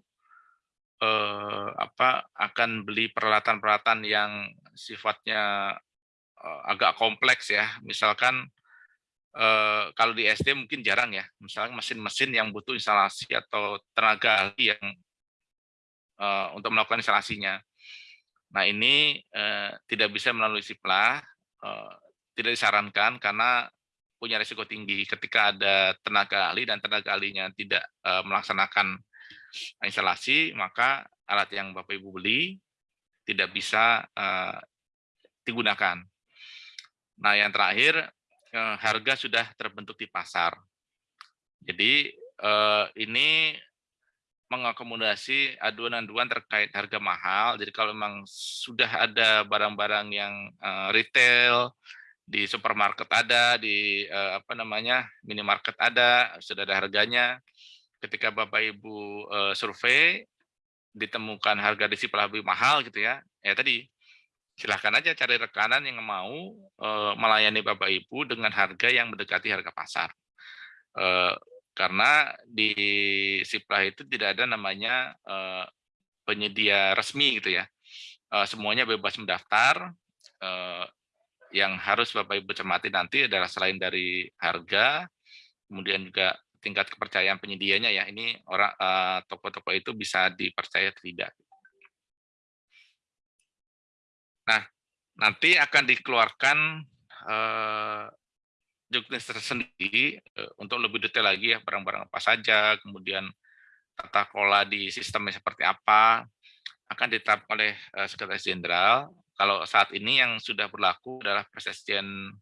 eh, apa akan beli peralatan-peralatan yang sifatnya eh, agak kompleks ya. Misalkan eh, kalau di SD mungkin jarang ya. Misalnya mesin-mesin yang butuh instalasi atau tenaga ahli yang eh, untuk melakukan instalasinya. Nah ini eh, tidak bisa melalui SIPLA, eh, tidak disarankan karena punya risiko tinggi ketika ada tenaga ahli dan tenaga ahlinya tidak uh, melaksanakan instalasi, maka alat yang Bapak Ibu beli tidak bisa uh, digunakan. Nah, yang terakhir, uh, harga sudah terbentuk di pasar. Jadi uh, ini mengakomodasi aduan-aduan terkait harga mahal. Jadi kalau memang sudah ada barang-barang yang uh, retail di supermarket ada, di uh, apa namanya minimarket ada, sudah ada harganya. Ketika Bapak Ibu uh, survei ditemukan harga disiplin lebih mahal gitu ya, ya tadi silahkan aja cari rekanan yang mau uh, melayani Bapak Ibu dengan harga yang mendekati harga pasar. Uh, karena di Siplah itu tidak ada namanya penyedia resmi gitu ya. Semuanya bebas mendaftar, yang harus Bapak Ibu cermati nanti adalah selain dari harga, kemudian juga tingkat kepercayaan penyedianya ya. Ini orang eh, toko-toko itu bisa dipercaya tidak. Nah, nanti akan dikeluarkan uh, juknis tersendiri uh, untuk lebih detail lagi ya barang-barang apa saja, kemudian tata kelola di sistemnya seperti apa, akan ditetapkan oleh Sekretaris Jenderal kalau saat ini yang sudah berlaku adalah Presiden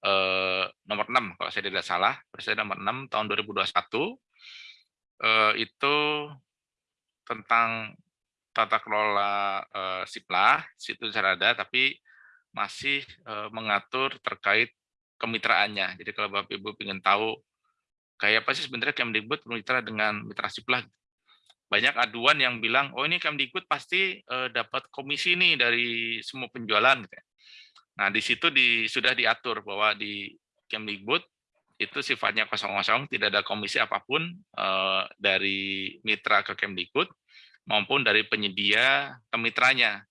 eh, nomor 6 kalau saya tidak salah, Presiden nomor 6 tahun 2021 eh, itu tentang tata kelola eh, SIPLA, situ ada, tapi masih eh, mengatur terkait kemitraannya. Jadi kalau Bapak Ibu ingin tahu kayak apa sih sebenarnya Kemdikbud bermitra dengan mitra SIPLA banyak aduan yang bilang, oh ini Kemdikbud pasti uh, dapat komisi nih dari semua penjualan. Gitu. Ya. Nah di situ di, sudah diatur bahwa di Kemdikbud itu sifatnya kosong-kosong, tidak ada komisi apa pun uh, dari mitra ke Kemdikbud maupun dari penyedia ke mitranya.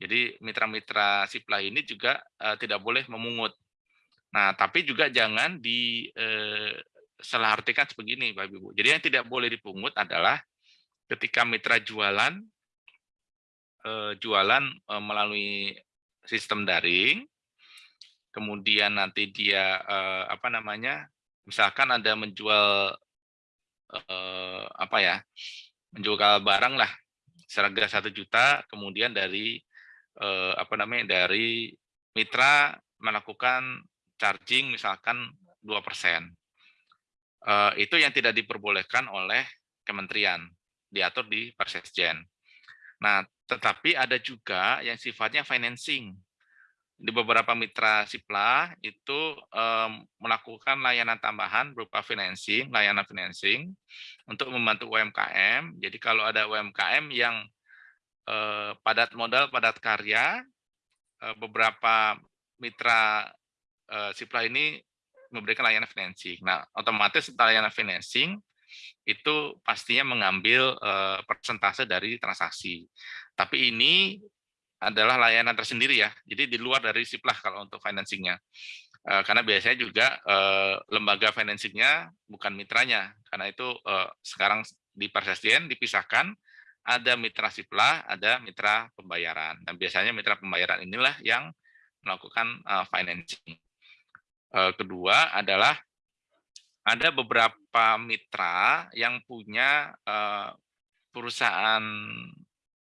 Jadi mitra-mitra Sipla ini juga uh, tidak boleh memungut. Nah, tapi juga jangan di uh, salah artikan sebegini, Bapak Ibu. Jadi yang tidak boleh dipungut adalah ketika mitra jualan eh, jualan eh, melalui sistem daring, kemudian nanti dia eh, apa namanya, misalkan ada menjual apa ya, menjual barang lah seharga satu juta, kemudian dari apa namanya dari mitra melakukan charging misalkan dua persen, itu yang tidak diperbolehkan oleh kementerian diatur di Persesjen. Nah, tetapi ada juga yang sifatnya financing. Di beberapa mitra Sipla itu um, melakukan layanan tambahan berupa financing, layanan financing untuk membantu UMKM. Jadi kalau ada UMKM yang uh, padat modal, padat karya, uh, beberapa mitra uh, Sipla ini memberikan layanan financing. Nah, otomatis layanan financing itu pastinya mengambil persentase dari transaksi. Tapi ini adalah layanan tersendiri ya, jadi di luar dari SIPLAH kalau untuk financingnya. Karena biasanya juga lembaga financingnya bukan mitranya, karena itu sekarang di Persesdien dipisahkan, ada mitra SIPLAH, ada mitra pembayaran. Dan biasanya mitra pembayaran inilah yang melakukan financing. Kedua adalah ada beberapa mitra yang punya uh, perusahaan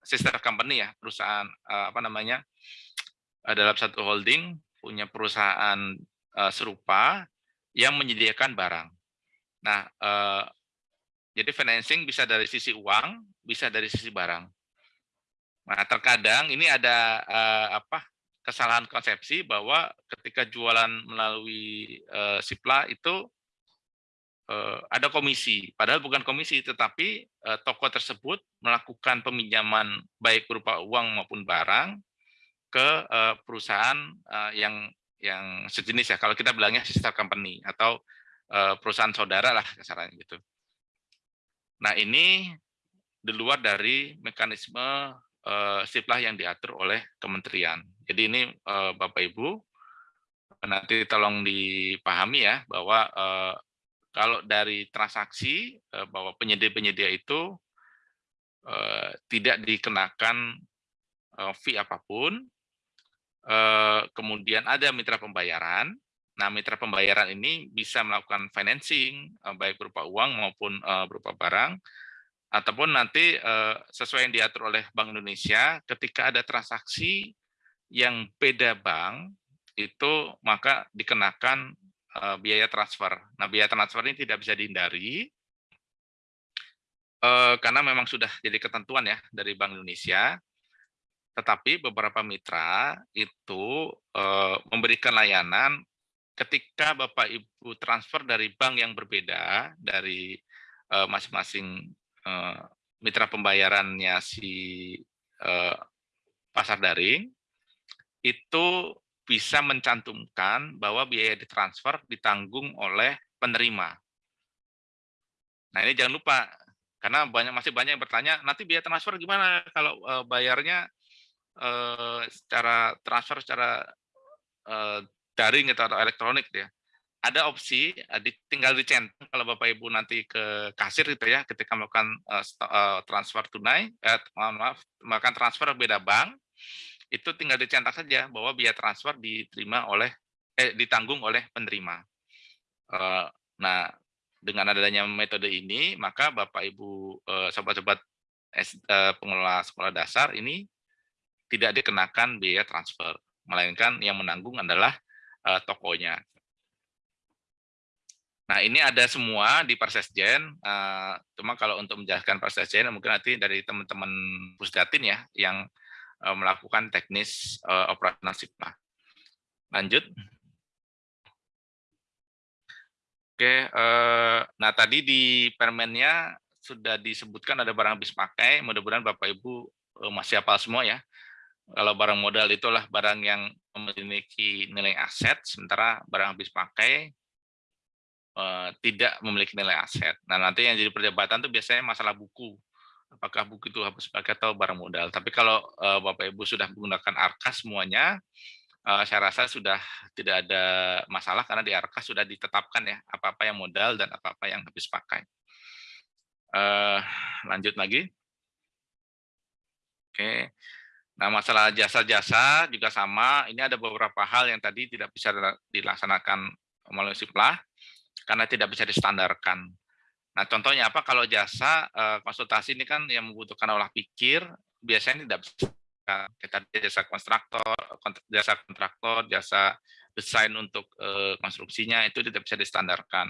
sister company ya, perusahaan uh, apa namanya uh, dalam satu holding punya perusahaan uh, serupa yang menyediakan barang. Nah, uh, Jadi financing bisa dari sisi uang, bisa dari sisi barang. Nah, terkadang ini ada uh, apa kesalahan konsepsi bahwa ketika jualan melalui uh, Sipla itu ada komisi, padahal bukan komisi, tetapi uh, toko tersebut melakukan peminjaman baik berupa uang maupun barang ke uh, perusahaan yang yang sejenis ya. Kalau kita bilangnya sister company atau perusahaan saudara lah kasarannya gitu. Nah ini di luar dari mekanisme siplah yang diatur oleh kementerian. Jadi ini Bapak Ibu nanti tolong dipahami ya bahwa kalau dari transaksi uh, bahwa penyedia-penyedia itu uh, tidak dikenakan uh, fee apa pun, kemudian ada mitra pembayaran. Nah, mitra pembayaran ini bisa melakukan financing, baik berupa uang maupun berupa barang, ataupun nanti sesuai yang diatur oleh Bank Indonesia ketika ada transaksi yang beda bank itu maka dikenakan uh, biaya transfer. Nah, biaya transfer ini tidak bisa dihindari uh, karena memang sudah jadi ketentuan ya dari Bank Indonesia. Tetapi beberapa mitra itu uh, memberikan layanan ketika Bapak Ibu transfer dari bank yang berbeda dari masing-masing mitra pembayarannya si pasar daring itu bisa mencantumkan bahwa biaya ditransfer ditanggung oleh penerima. Nah ini jangan lupa karena banyak masih banyak yang bertanya nanti biaya transfer gimana kalau uh, bayarnya uh, secara transfer secara uh, daring atau elektronik ya ada opsi tinggal dicentang kalau Bapak Ibu nanti ke kasir gitu ya ketika melakukan uh, transfer tunai eh, maaf melakukan transfer beda bank itu tinggal dicetak saja bahwa biaya transfer diterima oleh eh, ditanggung oleh penerima. Uh, nah dengan adanya metode ini maka Bapak Ibu sobat-sobat uh, pengelola sekolah dasar ini tidak dikenakan biaya transfer melainkan yang menanggung adalah tokonya. Nah, ini ada semua di Persesjen, cuma kalau untuk menjelaskan Persesjen mungkin nanti dari teman-teman Pusdatin ya yang melakukan teknis uh, operasional SIPMA. Lanjut. Oke, uh, nah tadi di permennya sudah disebutkan ada barang habis pakai, mudah-mudahan Bapak Ibu masih hafal semua ya. Kalau barang modal itulah barang yang memiliki nilai aset, sementara barang habis pakai tidak memiliki nilai aset. Nah, nanti yang jadi perdebatan itu biasanya masalah buku. Apakah buku itu harus pakai atau barang modal. Tapi kalau uh, Bapak Ibu sudah menggunakan ARKA semuanya, uh, saya rasa sudah tidak ada masalah karena di ARKA sudah ditetapkan ya apa-apa yang modal dan apa-apa yang habis pakai. Uh, lanjut lagi. Oke. Nah, masalah jasa-jasa juga sama. Ini ada beberapa hal yang tadi tidak bisa dilaksanakan melalui SIPLAH karena tidak bisa distandarkan. Nah, contohnya apa? Kalau jasa eh, konsultasi ini kan yang membutuhkan olah pikir, biasanya tidak bisa kita jasa kontraktor, jasa kontraktor, jasa desain untuk eh, konstruksinya itu tidak bisa distandarkan.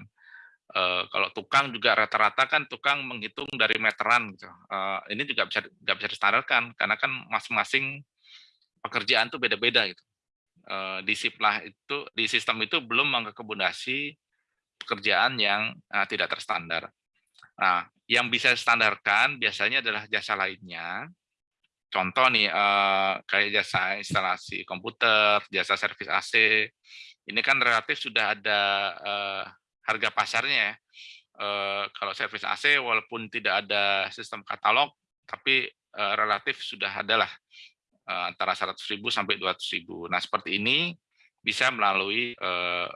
Eh, kalau tukang juga rata-rata kan tukang menghitung dari meteran gitu. ini juga bisa nggak bisa distandarkan karena kan masing-masing pekerjaan itu beda-beda gitu. di itu di sistem itu belum mengakomodasi pekerjaan yang uh, tidak terstandar. Nah, yang bisa standarkan biasanya adalah jasa lainnya. Contoh nih, uh, kayak jasa instalasi komputer, jasa servis AC. Ini kan relatif sudah ada uh, harga pasarnya ya. Kalau servis AC walaupun tidak ada sistem katalog, tapi uh, relatif sudah adalah uh, antara 100.000 sampai 200.000. Nah, seperti ini bisa melalui uh,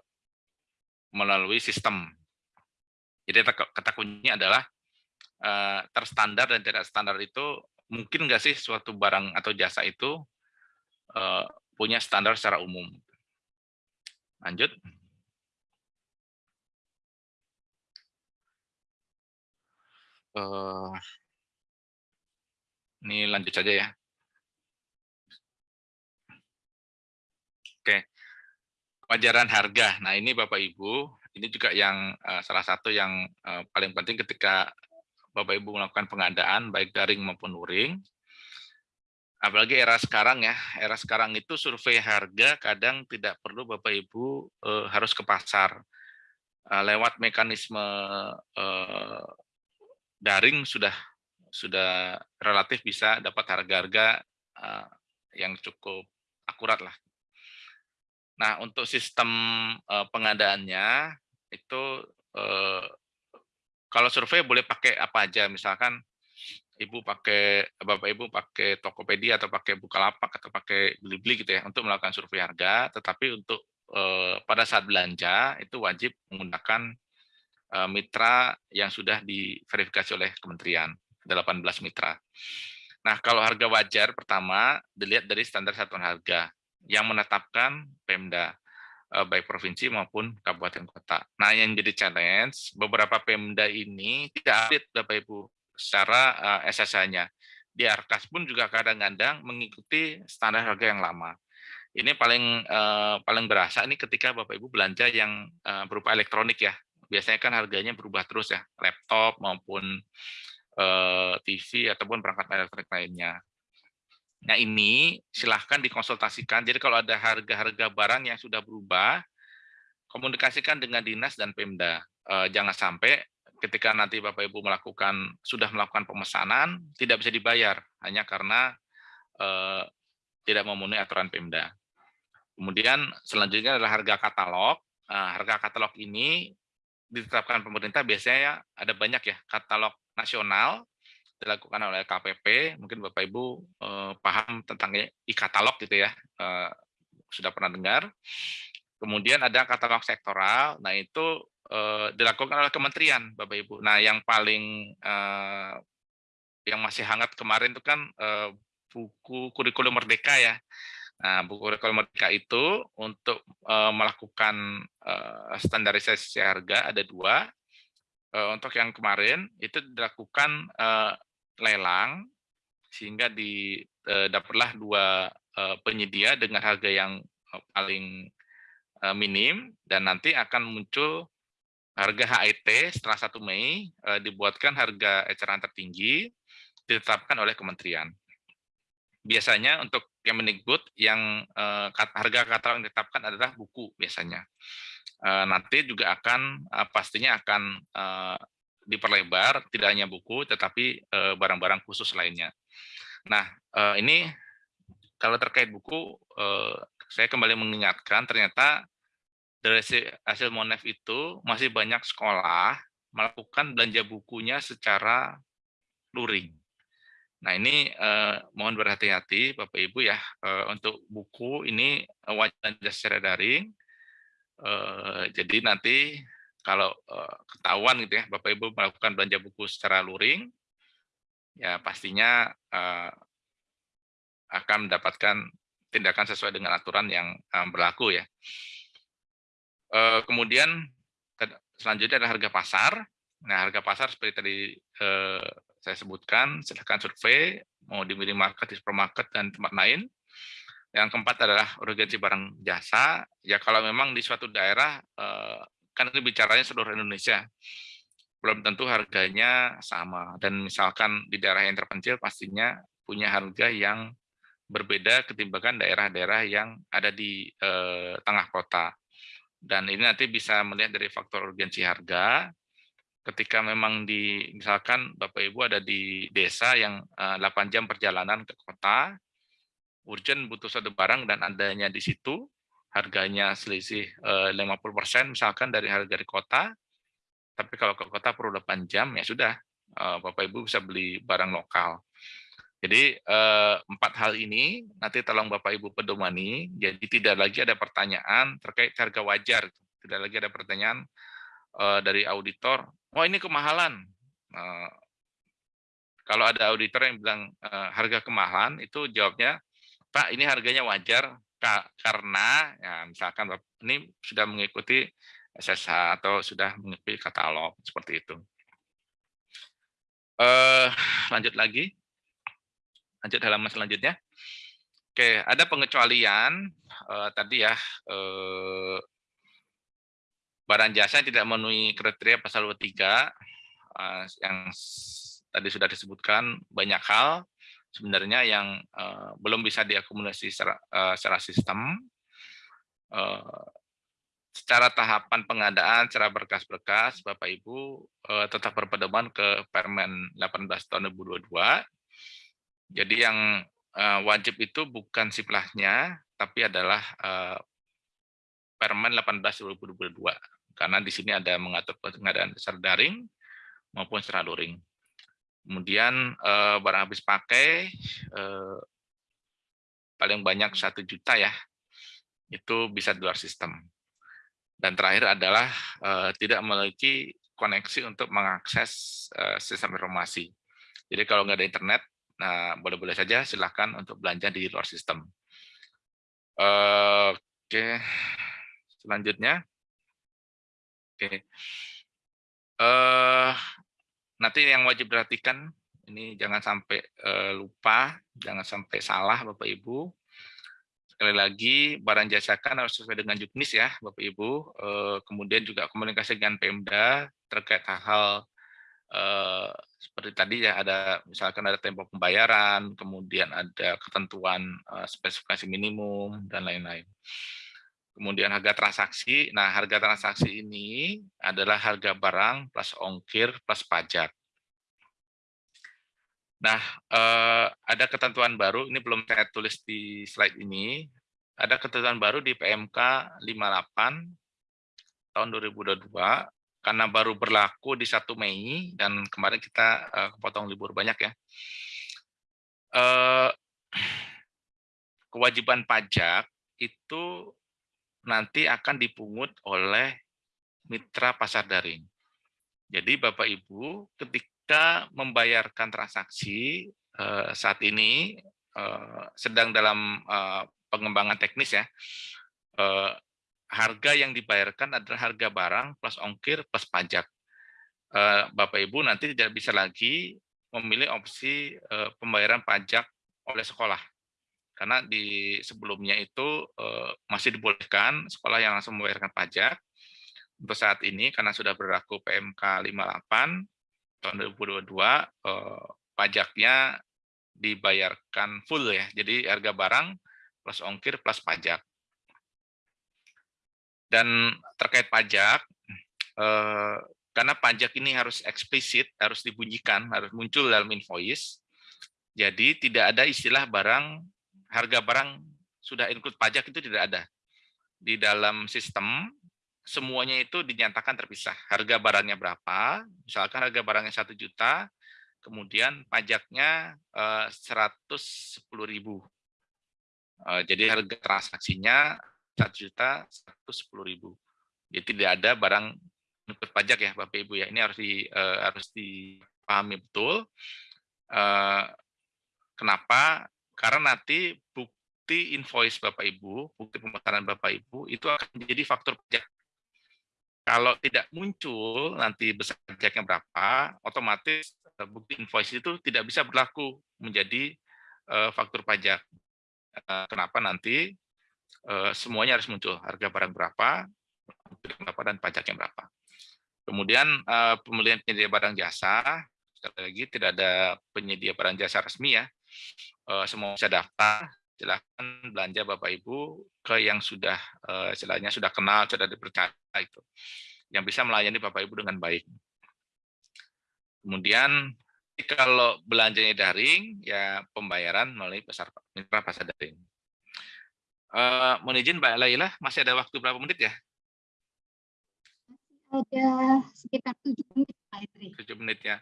melalui sistem. Jadi kata kuncinya adalah uh, terstandar dan tidak standar itu mungkin nggak sih suatu barang atau jasa itu uh, punya standar secara umum. Lanjut. Uh, ini lanjut saja ya. Oke. Wajaran harga. Nah, ini Bapak Ibu, ini juga yang uh, salah satu yang uh, paling penting ketika Bapak Ibu melakukan pengadaan baik daring maupun luring. Apalagi era sekarang ya, era sekarang itu survei harga kadang tidak perlu Bapak Ibu eh, harus ke pasar. Eh, lewat mekanisme eh, daring sudah sudah relatif bisa dapat harga-harga eh, yang cukup akurat lah. Nah, untuk sistem eh, pengadaannya itu eh, kalau survei boleh pakai apa aja, misalkan ibu pakai bapak ibu pakai Tokopedia atau pakai Bukalapak atau pakai Blibli gitu ya untuk melakukan survei harga, tetapi untuk eh, pada saat belanja itu wajib menggunakan eh, mitra yang sudah diverifikasi oleh kementerian 18 mitra. Nah, kalau harga wajar pertama dilihat dari standar satuan harga yang menetapkan Pemda eh, baik provinsi maupun kabupaten kota. Nah, yang jadi challenge beberapa Pemda ini tidak update Bapak Ibu secara uh, eh, SSH-nya. Di Arkas pun juga kadang-kadang mengikuti standar harga yang lama. Ini paling uh, paling berasa ini ketika Bapak Ibu belanja yang uh, berupa elektronik ya. Biasanya kan harganya berubah terus ya, laptop maupun uh, TV ataupun perangkat elektronik lainnya. Nah ini silahkan dikonsultasikan. Jadi kalau ada harga-harga barang yang sudah berubah, komunikasikan dengan dinas dan Pemda. Uh, jangan sampai ketika nanti Bapak Ibu melakukan sudah melakukan pemesanan tidak bisa dibayar hanya karena eh, tidak memenuhi aturan Pemda. Kemudian selanjutnya adalah harga katalog. Nah, harga katalog ini ditetapkan pemerintah biasanya ada banyak ya katalog nasional dilakukan oleh KPP. Mungkin Bapak Ibu eh, paham tentang e-katalog gitu ya. Eh, sudah pernah dengar. Kemudian ada katalog sektoral. Nah, itu uh, dilakukan oleh kementerian, Bapak Ibu. Nah, yang paling uh, yang masih hangat kemarin itu kan uh, buku kurikulum merdeka ya. Nah, buku kurikulum merdeka itu untuk uh, melakukan uh, standarisasi harga ada dua. Uh, untuk yang kemarin itu dilakukan uh, lelang sehingga di uh, dapatlah dua uh, penyedia dengan harga yang paling minim dan nanti akan muncul harga HIT setelah 1 Mei eh, dibuatkan harga eceran tertinggi ditetapkan oleh kementerian. Biasanya untuk Kemendikbud yang eh, harga katalog yang ditetapkan adalah buku biasanya. Eh, nanti juga akan eh, pastinya akan eh, diperlebar tidak hanya buku tetapi eh, barang-barang khusus lainnya. Nah, eh, ini kalau terkait buku eh, saya kembali mengingatkan ternyata dari hasil Monef itu masih banyak sekolah melakukan belanja bukunya secara luring. Nah ini eh, mohon berhati-hati Bapak Ibu ya eh, untuk buku ini wajib secara daring. Eh, jadi nanti kalau eh, ketahuan gitu ya Bapak Ibu melakukan belanja buku secara luring, ya pastinya eh, akan mendapatkan tindakan sesuai dengan aturan yang eh, berlaku ya. Kemudian selanjutnya ada harga pasar. Nah, harga pasar seperti tadi saya sebutkan, silahkan survei, mau di minimarket, di supermarket, dan tempat lain. Yang keempat adalah urgensi barang jasa. Ya kalau memang di suatu daerah, kan ini bicaranya seluruh Indonesia, belum tentu harganya sama. Dan misalkan di daerah yang terpencil pastinya punya harga yang berbeda ketimbang daerah-daerah yang ada di eh, tengah kota. Dan ini nanti bisa melihat dari faktor urgensi harga. Ketika memang di, misalkan Bapak Ibu ada di desa yang 8 eh, jam perjalanan ke kota, urgent butuh satu barang dan adanya di situ, harganya selisih 50% eh, misalkan dari harga di kota, tapi kalau ke kota perlu 8 jam, ya sudah, eh, Bapak Ibu bisa beli barang lokal. Jadi eh, empat hal ini nanti tolong Bapak Ibu pedomani, jadi tidak lagi ada pertanyaan terkait harga wajar, tidak lagi ada pertanyaan dari auditor, oh ini kemahalan. Kalau ada auditor yang bilang harga kemahalan, itu jawabnya, Pak ini harganya wajar karena ya misalkan ini sudah mengikuti SSH atau sudah mengikuti katalog seperti itu. Eh, lanjut lagi lanjut halaman selanjutnya. Oke, ada pengecualian uh, tadi ya uh, barang jasa tidak memenuhi kriteria pasal 23 uh, eh, yang tadi sudah disebutkan banyak hal sebenarnya yang uh, belum bisa diakumulasi secara, uh, secara sistem. Uh, secara tahapan pengadaan, secara berkas-berkas, Bapak Ibu uh, tetap berpedoman ke Permen 18 tahun 2022. Jadi yang uh, wajib itu bukan siplahnya, tapi adalah uh, Permen 18 2022 karena di sini ada mengatur pengadaan secara daring maupun secara luring. Kemudian eh, barang habis pakai eh, paling banyak satu juta ya, itu bisa di luar sistem. Dan terakhir adalah eh, tidak memiliki koneksi untuk mengakses sistem informasi. Jadi kalau nggak ada internet, nah boleh-boleh saja silahkan untuk belanja di luar sistem. Oke, selanjutnya. Oke. Uh, nanti yang wajib perhatikan ini jangan sampai uh, lupa, jangan sampai salah Bapak Ibu. Sekali lagi barang jasakan harus sesuai dengan juknis ya Bapak Ibu. Uh, kemudian juga komunikasi dengan Pemda terkait hal-hal uh, seperti tadi ya ada misalkan ada tempo pembayaran, kemudian ada ketentuan spesifikasi minimum dan lain-lain. Kemudian harga transaksi. Nah, harga transaksi ini adalah harga barang plus ongkir plus pajak. Nah, eh, ada ketentuan baru, ini belum saya tulis di slide ini. Ada ketentuan baru di PMK 58 tahun 2022 karena baru berlaku di 1 Mei dan kemarin kita eh, kepotong libur banyak ya. Eh, kewajiban pajak itu nanti akan dipungut oleh mitra pasar daring. Jadi Bapak Ibu ketika membayarkan transaksi eh, saat ini eh, sedang dalam eh, pengembangan teknis ya, harga yang dibayarkan adalah harga barang plus ongkir plus pajak. Bapak Ibu nanti tidak bisa lagi memilih opsi pembayaran pajak oleh sekolah karena di sebelumnya itu uh, masih dibolehkan sekolah yang langsung membayarkan pajak. Untuk saat ini karena sudah berlaku PMK 58 tahun 2022 uh, pajaknya dibayarkan full ya. Jadi harga barang plus ongkir plus pajak. Dan terkait pajak uh, karena pajak ini harus eksplisit, harus dibunyikan, harus muncul dalam invoice. Jadi tidak ada istilah barang harga barang sudah include pajak itu tidak ada. Di dalam sistem, semuanya itu dinyatakan terpisah. Harga barangnya berapa, misalkan harga barangnya satu juta, kemudian pajaknya eh, seratus sepuluh ribu. Eh, jadi harga transaksinya satu juta sepuluh ribu. Jadi tidak ada barang include pajak ya Bapak Ibu ya. Ini harus di eh, harus dipahami betul. Kenapa karena nanti bukti invoice Bapak Ibu, bukti pembayaran Bapak Ibu itu akan menjadi faktor pajak. Kalau tidak muncul nanti besar pajaknya berapa, otomatis eh, bukti invoice itu tidak bisa berlaku menjadi uh, faktur pajak. Uh, kenapa nanti semuanya harus muncul harga barang berapa, berapa dan pajaknya berapa. Kemudian uh, pembelian penyedia barang jasa, sekali lagi tidak ada penyedia barang jasa resmi ya, uh, semua bisa daftar, silakan belanja Bapak Ibu ke yang sudah uh, istilahnya sudah kenal, sudah dipercaya itu. Yang bisa melayani Bapak Ibu dengan baik. Kemudian kalau belanjanya daring, ya pembayaran melalui pasar mitra pasar daring. Uh, mohon izin Mbak Laila, masih ada waktu berapa menit ya? Ada sekitar tujuh menit Pak Tujuh menit ya.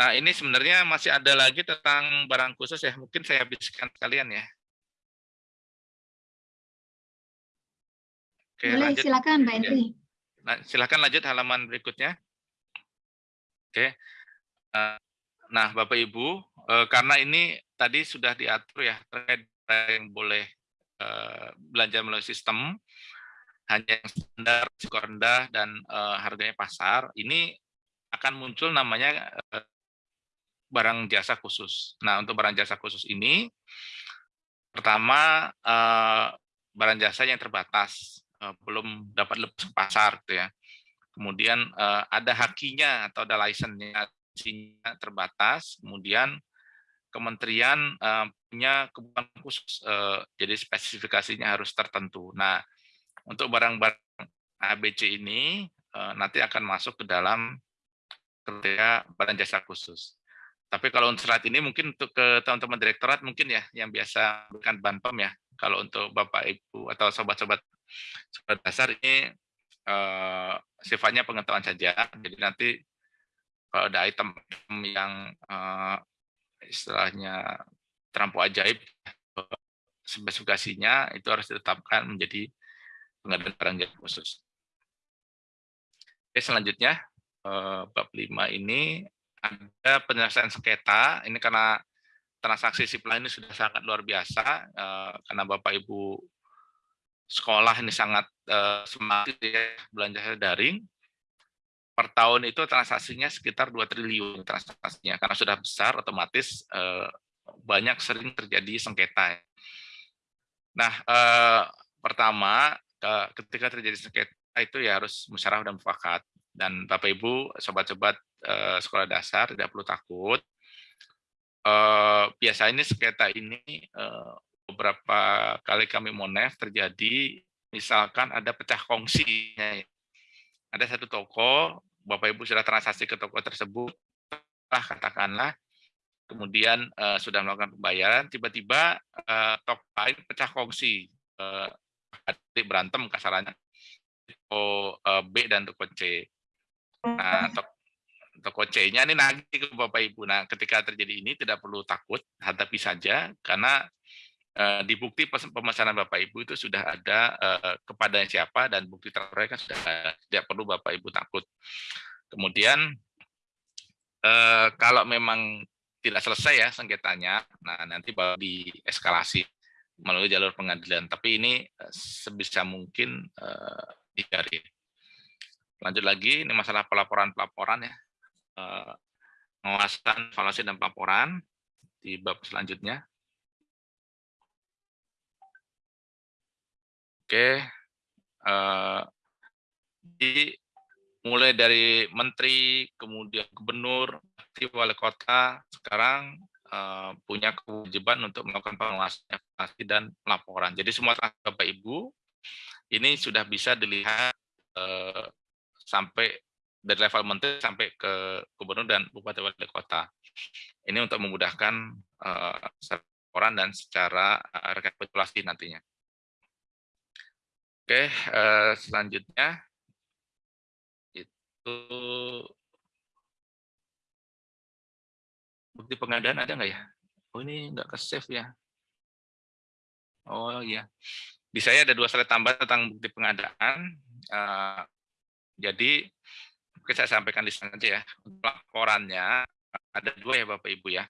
Nah, ini sebenarnya masih ada lagi tentang barang khusus ya. Mungkin saya habiskan sekalian ya. Oke, Boleh, lanjut. silakan Pak Henry. Ya. Nah, silakan lanjut halaman berikutnya. Oke. Eh, nah, Bapak Ibu, eh, karena ini tadi sudah diatur ya terkait yang boleh eh, belanja melalui sistem, hanya yang standar, risiko rendah, dan harganya pasar, ini akan muncul namanya barang jasa khusus. Nah, untuk barang jasa khusus ini, pertama eh, barang jasa yang terbatas, eh, belum dapat lepas pasar, gitu ya. Kemudian eh, ada hakinya atau ada kompetensinya terbatas, kemudian kementerian punya kebutuhan khusus, jadi spesifikasinya harus tertentu. Nah, untuk barang-barang ABC ini nanti akan masuk ke dalam kriteria barang jasa khusus. Tapi kalau untuk saat ini mungkin untuk ke teman-teman direktorat mungkin ya yang biasa berikan banpem ya. Kalau untuk Bapak Ibu atau sobat-sobat dasar ini uh, sifatnya pengetahuan saja. Jadi nanti kalau ada item yang uh, istilahnya terampau ajaib spesifikasinya itu harus ditetapkan menjadi pengadaan barang jasa khusus. Oke, selanjutnya eh, bab 5 ini ada penyelesaian sengketa. Ini karena transaksi sipil ini sudah sangat luar biasa eh, karena Bapak Ibu sekolah ini sangat eh, semangat ya belanja daring per tahun itu transaksinya sekitar 2 triliun transaksinya karena sudah besar otomatis eh, banyak sering terjadi sengketa. Nah, eh, pertama ketika terjadi sengketa itu ya harus musyawarah dan mufakat. Dan Bapak Ibu sobat-sobat eh, sekolah dasar tidak perlu takut. Eh, biasanya sengketa ini eh, beberapa kali kami monef terjadi misalkan ada pecah kongsinya ada satu toko Bapak Ibu sudah transaksi ke toko tersebut, lah katakanlah, kemudian uh, sudah melakukan pembayaran, tiba-tiba uh, toko lain pecah kongsi, uh, berantem kasarannya, toko uh, B dan toko C. Nah, toko, toko C-nya ini nagih ke Bapak Ibu. Nah, ketika terjadi ini tidak perlu takut, hadapi saja, karena uh, di bukti pemesanan Bapak Ibu itu sudah ada uh, kepada siapa dan bukti mereka sudah ada. Tidak perlu Bapak Ibu takut. Kemudian uh, kalau memang tidak selesai ya sengketanya, nah nanti baru dieskalasi melalui jalur pengadilan. Tapi ini sebisa mungkin uh, dicari. Lanjut lagi, ini masalah pelaporan-pelaporan ya. Uh, pengawasan, evaluasi, dan pelaporan di bab selanjutnya. Oke, uh, di mulai dari menteri, kemudian gubernur, wali kota, sekarang uh, punya kewajiban untuk melakukan pengawasan dan laporan. Jadi semua Bapak Ibu ini sudah bisa dilihat uh, sampai dari level menteri sampai ke gubernur dan bupati wali kota. Ini untuk memudahkan laporan dan secara uh, rekapitulasi nantinya. Oke, uh, selanjutnya itu bukti pengadaan ada nggak ya? Oh ini nggak ke save ya? Oh iya, di saya ada dua slide tambahan tentang bukti pengadaan. Uh, jadi oke saya sampaikan di sana aja ya. Laporannya ada dua ya Bapak Ibu ya.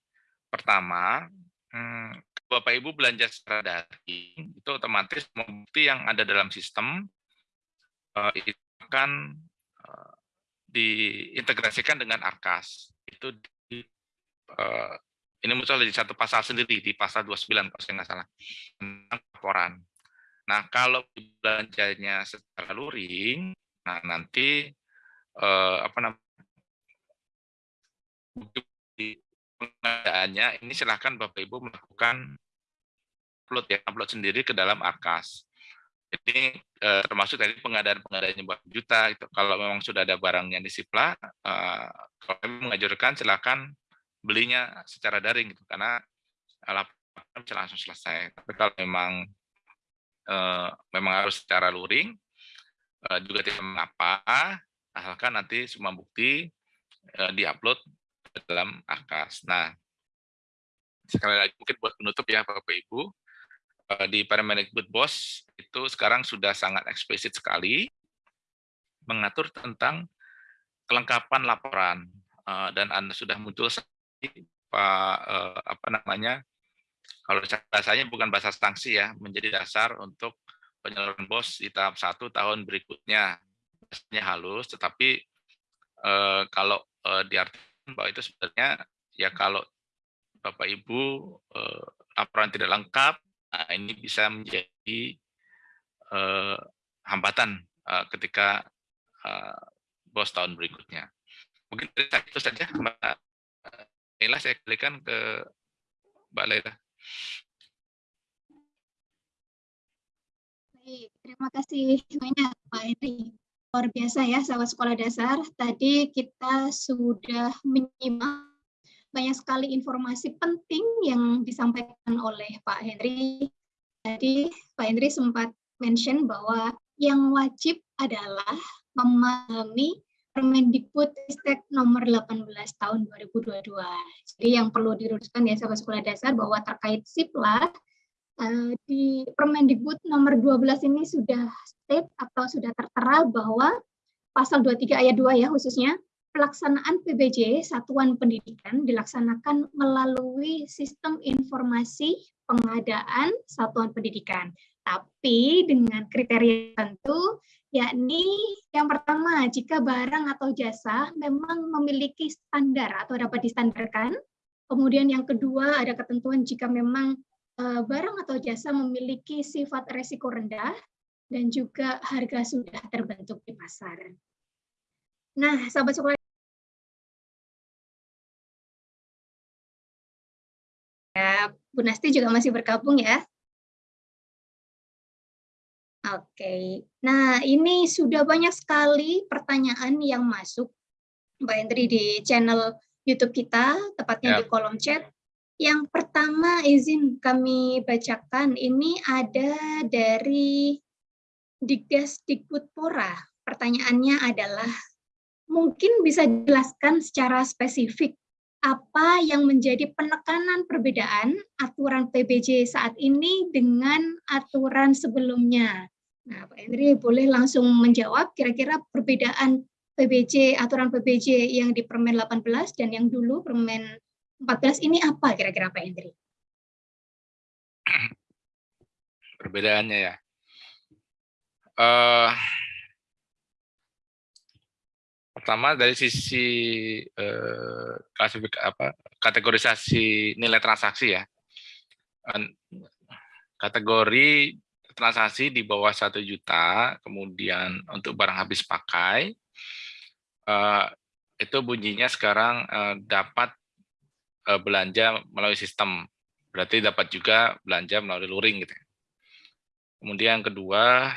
Pertama, hmm, Bapak Ibu belanja secara daring, itu otomatis bukti yang ada dalam sistem uh, itu akan uh, diintegrasikan dengan Arkas. Itu di, uh, ini muncul di satu pasal sendiri di pasal 29 kalau saya nggak salah tentang laporan. Nah kalau belanjanya secara luring, nah nanti uh, apa namanya pengadaannya ini silahkan Bapak Ibu melakukan upload ya upload sendiri ke dalam Arkas. Jadi eh, termasuk dari pengadaan-pengadaan buat juta itu kalau memang sudah ada barangnya di Sipla, eh, kalau kami mengajarkan silakan belinya secara daring gitu karena laporan bisa langsung selesai. Tapi kalau memang eh, memang harus secara luring eh, juga tidak mengapa asalkan nanti semua bukti eh, diupload dalam AKAS. Nah, sekali lagi mungkin buat penutup ya Bapak Ibu, di Permendikbud BOS itu sekarang sudah sangat eksplisit sekali mengatur tentang kelengkapan laporan dan Anda sudah muncul Pak apa namanya kalau bahasanya bukan bahasa sanksi ya menjadi dasar untuk penyaluran BOS di tahap satu tahun berikutnya bahasanya halus tetapi kalau diartikan bahwa itu sebenarnya ya kalau Bapak Ibu eh, laporan tidak lengkap, nah ini bisa menjadi eh, hambatan eh, ketika eh, bos tahun berikutnya. Mungkin itu saja Mbak Laila, saya kembalikan ke Mbak Laila. Baik, terima kasih banyak Pak Henry. Luar biasa ya sahabat sekolah dasar. Tadi kita sudah menyimak banyak sekali informasi penting yang disampaikan oleh Pak Henry. Tadi Pak Henry sempat mention bahwa yang wajib adalah memahami Permendikbud Ristek nomor 18 tahun 2022. Jadi yang perlu diluruskan ya sahabat sekolah dasar bahwa terkait SIPLA uh, di Permendikbud nomor 12 ini sudah state atau sudah tertera bahwa pasal 23 ayat 2 ya khususnya pelaksanaan PBJ Satuan Pendidikan dilaksanakan melalui sistem informasi pengadaan Satuan Pendidikan. Tapi dengan kriteria tentu yakni yang pertama, jika barang atau jasa memang memiliki standar atau dapat distandarkan. Kemudian yang kedua, ada ketentuan jika memang uh, barang atau jasa memiliki sifat resiko rendah dan juga harga sudah terbentuk di pasar. Nah, sahabat sekolah ya, Bu Nasti juga masih bergabung ya. Oke, nah ini sudah banyak sekali pertanyaan yang masuk, Mbak Hendri di channel YouTube kita, tepatnya yep. di kolom chat. Yang pertama izin kami bacakan, ini ada dari Dikdas Dikbudpora. Pertanyaannya adalah, mungkin bisa dijelaskan secara spesifik apa yang menjadi penekanan perbedaan aturan PBJ saat ini dengan aturan sebelumnya. Nah, Pak Henry boleh langsung menjawab kira-kira perbedaan PBJ, aturan PBJ yang di Permen 18 dan yang dulu Permen 14 ini apa kira-kira Pak Henry? Perbedaannya ya. Uh, pertama dari sisi uh, klasifik apa kategorisasi nilai transaksi ya. Kategori transaksi di bawah satu juta, kemudian untuk barang habis pakai, uh, itu bunyinya sekarang uh, dapat uh, belanja melalui sistem. Berarti dapat juga belanja melalui luring. Gitu. Kemudian yang kedua,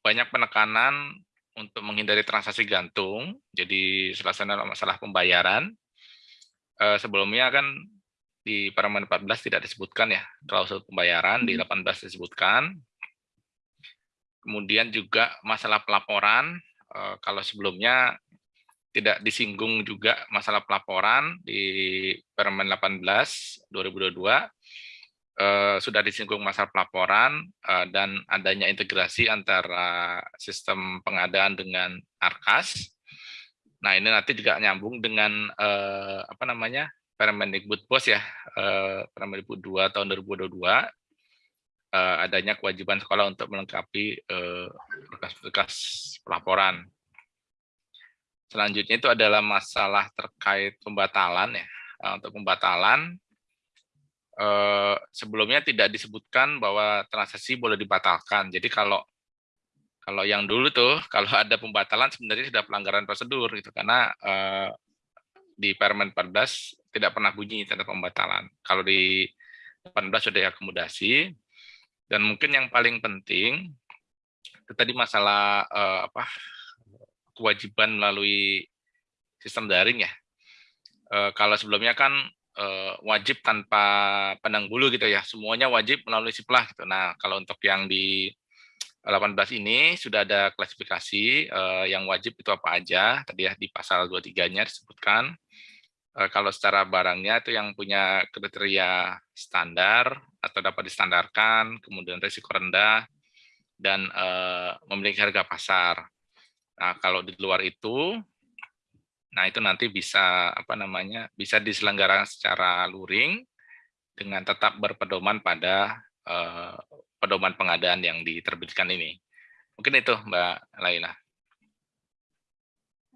banyak penekanan untuk menghindari transaksi gantung. Jadi selesai masalah pembayaran. Sebelumnya kan di Permen 14 tidak disebutkan ya klausul pembayaran di 18 hmm. disebutkan. Kemudian juga masalah pelaporan eh, kalau sebelumnya tidak disinggung juga masalah pelaporan di Permen 18 2022 eh, sudah disinggung masalah pelaporan eh, dan adanya integrasi antara sistem pengadaan dengan Arkas. Nah, ini nanti juga nyambung dengan apa namanya? Permendikbud POS ya, eh, Permendikbud 2 tahun 2022, eh, adanya kewajiban sekolah untuk melengkapi eh, berkas-berkas pelaporan. Selanjutnya itu adalah masalah terkait pembatalan ya. Untuk pembatalan, sebelumnya tidak disebutkan bahwa transaksi boleh dibatalkan. Jadi kalau kalau yang dulu tuh kalau ada pembatalan sebenarnya sudah pelanggaran prosedur gitu karena di Permen 14 tidak pernah bunyi tanda pembatalan. Kalau di 18 sudah akomodasi. Dan mungkin yang paling penting itu tadi masalah eh, apa kewajiban melalui sistem daring ya. Eh, kalau sebelumnya kan eh, wajib tanpa pandang bulu gitu ya, semuanya wajib melalui siplah gitu. Nah, kalau untuk yang di 18 ini sudah ada klasifikasi eh, yang wajib itu apa aja. Tadi ya di pasal 23-nya disebutkan. Eh, kalau secara barangnya itu yang punya kriteria standar atau dapat distandarkan, kemudian risiko rendah, dan uh, memiliki harga pasar. Nah, kalau di luar itu, nah itu nanti bisa apa namanya bisa diselenggarakan secara luring dengan tetap berpedoman pada uh, pedoman pengadaan yang diterbitkan ini. Mungkin itu Mbak Laila.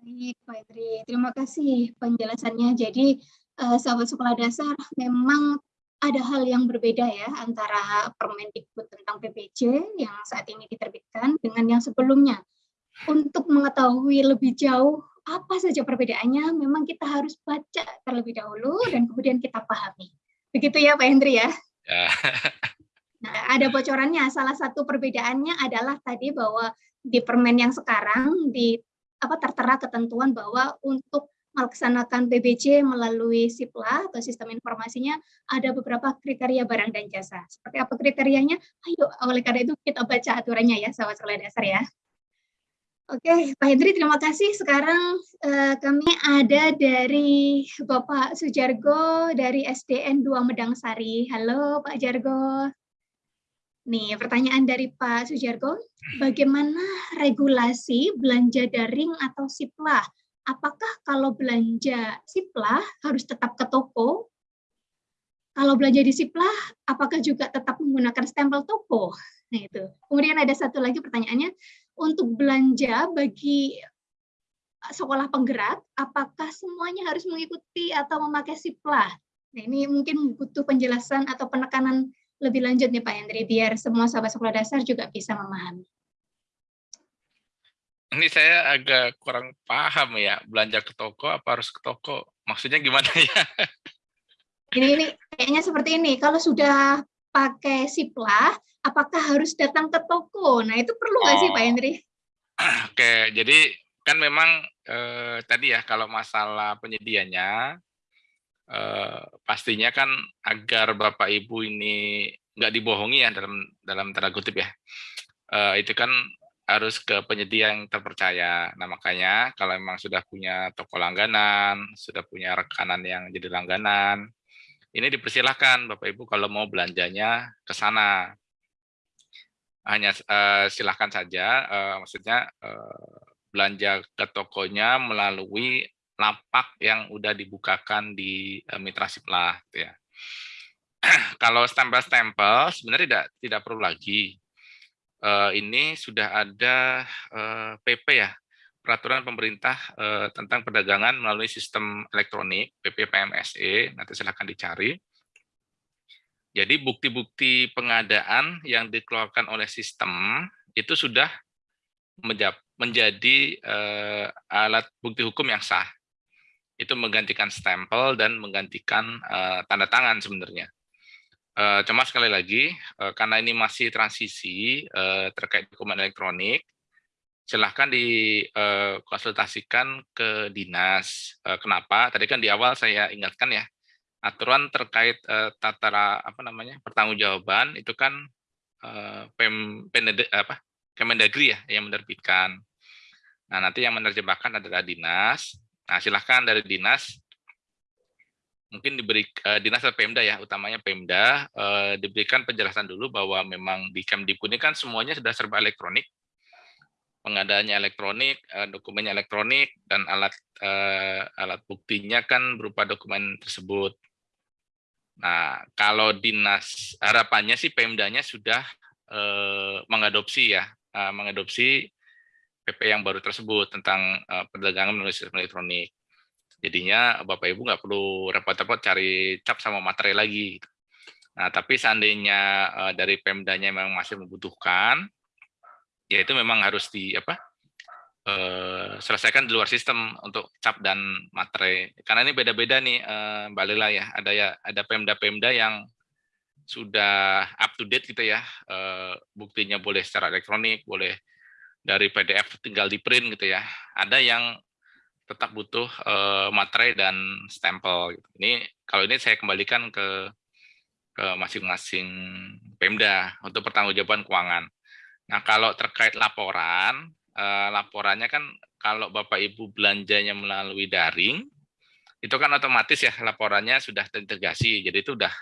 Baik, Pak Idri. Terima kasih penjelasannya. Jadi, uh, sahabat sekolah dasar, memang ada hal yang berbeda ya antara Permendikbud tentang PPJ yang saat ini diterbitkan dengan yang sebelumnya. Untuk mengetahui lebih jauh apa saja perbedaannya, memang kita harus baca terlebih dahulu dan kemudian kita pahami. Begitu ya Pak Hendri ya? Ya. Nah, ada bocorannya. Salah satu perbedaannya adalah tadi bahwa di permen yang sekarang di apa tertera ketentuan bahwa untuk melaksanakan PBJ melalui SIPLA atau sistem informasinya ada beberapa kriteria barang dan jasa. Seperti apa kriterianya? Ayo, oleh karena itu kita baca aturannya ya, sahabat sekolah dasar ya. Oke, Pak Hendri, terima kasih. Sekarang eh, kami ada dari Bapak Sujargo dari SDN 2 Medang Sari. Halo Pak Jargo. Nih, pertanyaan dari Pak Sujargo, bagaimana regulasi belanja daring atau SIPLA? Apakah kalau belanja SIPLA harus tetap ke toko? Kalau belanja di SIPLA, apakah juga tetap menggunakan stempel toko? Nah itu. Kemudian ada satu lagi pertanyaannya, untuk belanja bagi sekolah penggerak, apakah semuanya harus mengikuti atau memakai SIPLA? Nah, ini mungkin butuh penjelasan atau penekanan lebih lanjut nih Pak Hendri, biar semua sahabat sekolah dasar juga bisa memahami. Ini saya agak kurang paham ya, belanja ke toko apa harus ke toko? Maksudnya gimana ya? Ini, ini kayaknya seperti ini, kalau sudah pakai SIPLA, apakah harus datang ke toko? Nah, itu perlu nggak oh. sih Pak oh. Hendri? Oke, jadi kan memang eh, tadi ya kalau masalah penyedianya eh, pastinya kan agar Bapak Ibu ini nggak dibohongi ya dalam dalam tanda kutip ya. Eh, itu kan harus ke penyedia yang terpercaya. Nah, makanya kalau memang sudah punya toko langganan, sudah punya rekanan yang jadi langganan, ini dipersilahkan Bapak Ibu kalau mau belanjanya ke sana hanya uh, silahkan saja, uh, maksudnya uh, belanja ke tokonya melalui lapak yang udah dibukakan di uh, Mitra Siplah, gitu ya. Kalau stempel-stempel sebenarnya tidak tidak perlu lagi. Uh, ini sudah ada PP ya, peraturan pemerintah tentang perdagangan melalui sistem elektronik PP PMSE. Nanti silahkan dicari jadi bukti-bukti pengadaan yang dikeluarkan oleh sistem itu sudah menjadi alat bukti hukum yang sah. Itu menggantikan stempel dan menggantikan uh, tanda tangan sebenarnya. Uh, cuma sekali lagi, uh, karena ini masih transisi uh, terkait dokumen elektronik, silahkan dikonsultasikan ke dinas. Kenapa? Tadi kan di awal saya ingatkan ya, aturan terkait uh, tata apa namanya pertanggungjawaban itu kan uh, pem penede, apa Kemendagri ya yang menerbitkan. Nah nanti yang menerjemahkan adalah dinas. Nah silahkan dari dinas. Mungkin diberi uh, dinas atau Pemda ya utamanya Pemda. Uh, diberikan penjelasan dulu bahwa memang di Kemdikbud ini kan semuanya sudah serba elektronik. Pengadaannya elektronik, dokumennya elektronik, dan alat alat buktinya kan berupa dokumen tersebut. Nah, kalau dinas harapannya sih Pemdanya sudah eh, mengadopsi ya, eh, mengadopsi PP yang baru tersebut tentang eh, perdagangan melalui sistem elektronik. Jadinya Bapak Ibu nggak perlu repot-repot cari cap sama materai lagi. Gitu. Nah, tapi seandainya eh, dari Pemdanya memang masih membutuhkan, ya itu memang harus di apa? uh, selesaikan di luar sistem untuk cap dan materai. Karena ini beda-beda nih uh, Mbak Lila ya. Ada ya ada Pemda-Pemda yang sudah up to date gitu ya. Uh, buktinya boleh secara elektronik, boleh dari PDF tinggal di print gitu ya. Ada yang tetap butuh uh, materai dan stempel. Gitu. Ini kalau ini saya kembalikan ke ke masing-masing Pemda untuk pertanggungjawaban keuangan. Nah, kalau terkait laporan, uh, laporannya kan kalau Bapak Ibu belanjanya melalui daring, itu kan otomatis ya laporannya sudah terintegrasi. Jadi itu udah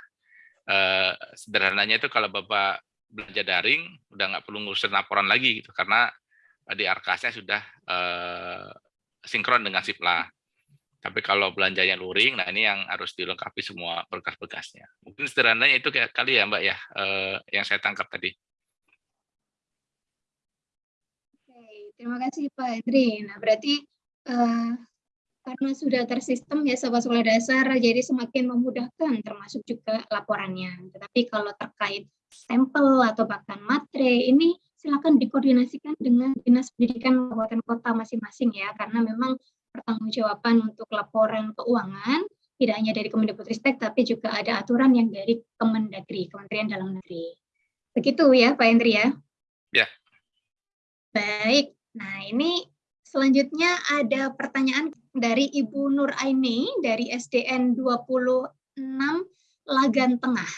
uh, sederhananya itu kalau Bapak belanja daring udah nggak perlu ngurusin laporan lagi gitu karena di arkasnya sudah uh, sinkron dengan Sipla. Tapi kalau belanjanya luring, nah ini yang harus dilengkapi semua berkas-berkasnya. Mungkin sederhananya itu kayak kali ya Mbak ya, uh, yang saya tangkap tadi. Terima kasih Pak Hendri. Nah, berarti uh, karena sudah tersistem ya sobat sekolah dasar, jadi semakin memudahkan termasuk juga laporannya. Tetapi kalau terkait sampel atau bahkan matre, ini silakan dikoordinasikan dengan Dinas Pendidikan Kabupaten Kota masing-masing ya, karena memang pertanggungjawaban untuk laporan keuangan, tidak hanya dari Kemendikbudristek, tapi juga ada aturan yang dari Kemendagri, Kementerian Dalam Negeri. Begitu ya Pak Hendri ya? Ya. Baik, nah ini selanjutnya ada pertanyaan dari Ibu Nur Aini dari SDN 26 Lagan Tengah.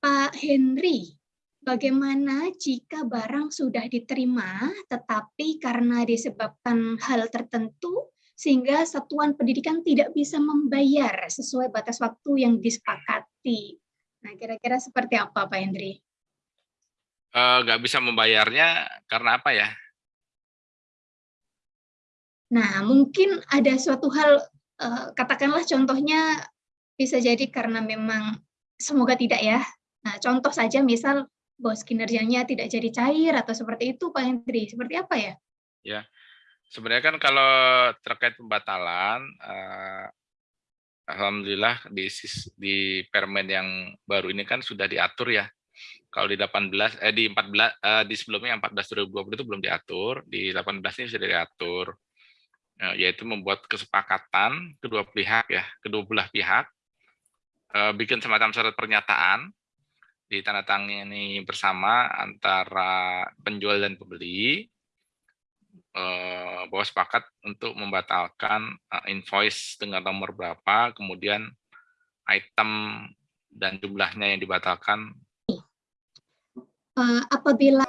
Pak Henry, bagaimana jika barang sudah diterima tetapi karena disebabkan hal tertentu sehingga satuan pendidikan tidak bisa membayar sesuai batas waktu yang disepakati. Nah, kira-kira seperti apa Pak Hendri? Uh, nggak bisa membayarnya karena apa ya? Nah, mungkin ada suatu hal, uh, katakanlah contohnya bisa jadi karena memang semoga tidak ya. Nah, contoh saja misal bos kinerjanya tidak jadi cair atau seperti itu Pak Hendri, seperti apa ya? Ya, sebenarnya kan kalau terkait pembatalan, eh, alhamdulillah di di permen yang baru ini kan sudah diatur ya. Kalau di 18 eh di 14 eh, di sebelumnya yang 14 2020 itu belum diatur, di 18 ini sudah diatur. Eh, yaitu membuat kesepakatan kedua pihak ya, kedua belah pihak eh, bikin semacam surat pernyataan ditandatangani bersama antara penjual dan pembeli eh, bahwa sepakat untuk membatalkan eh, invoice dengan nomor berapa, kemudian item dan jumlahnya yang dibatalkan. Uh, apabila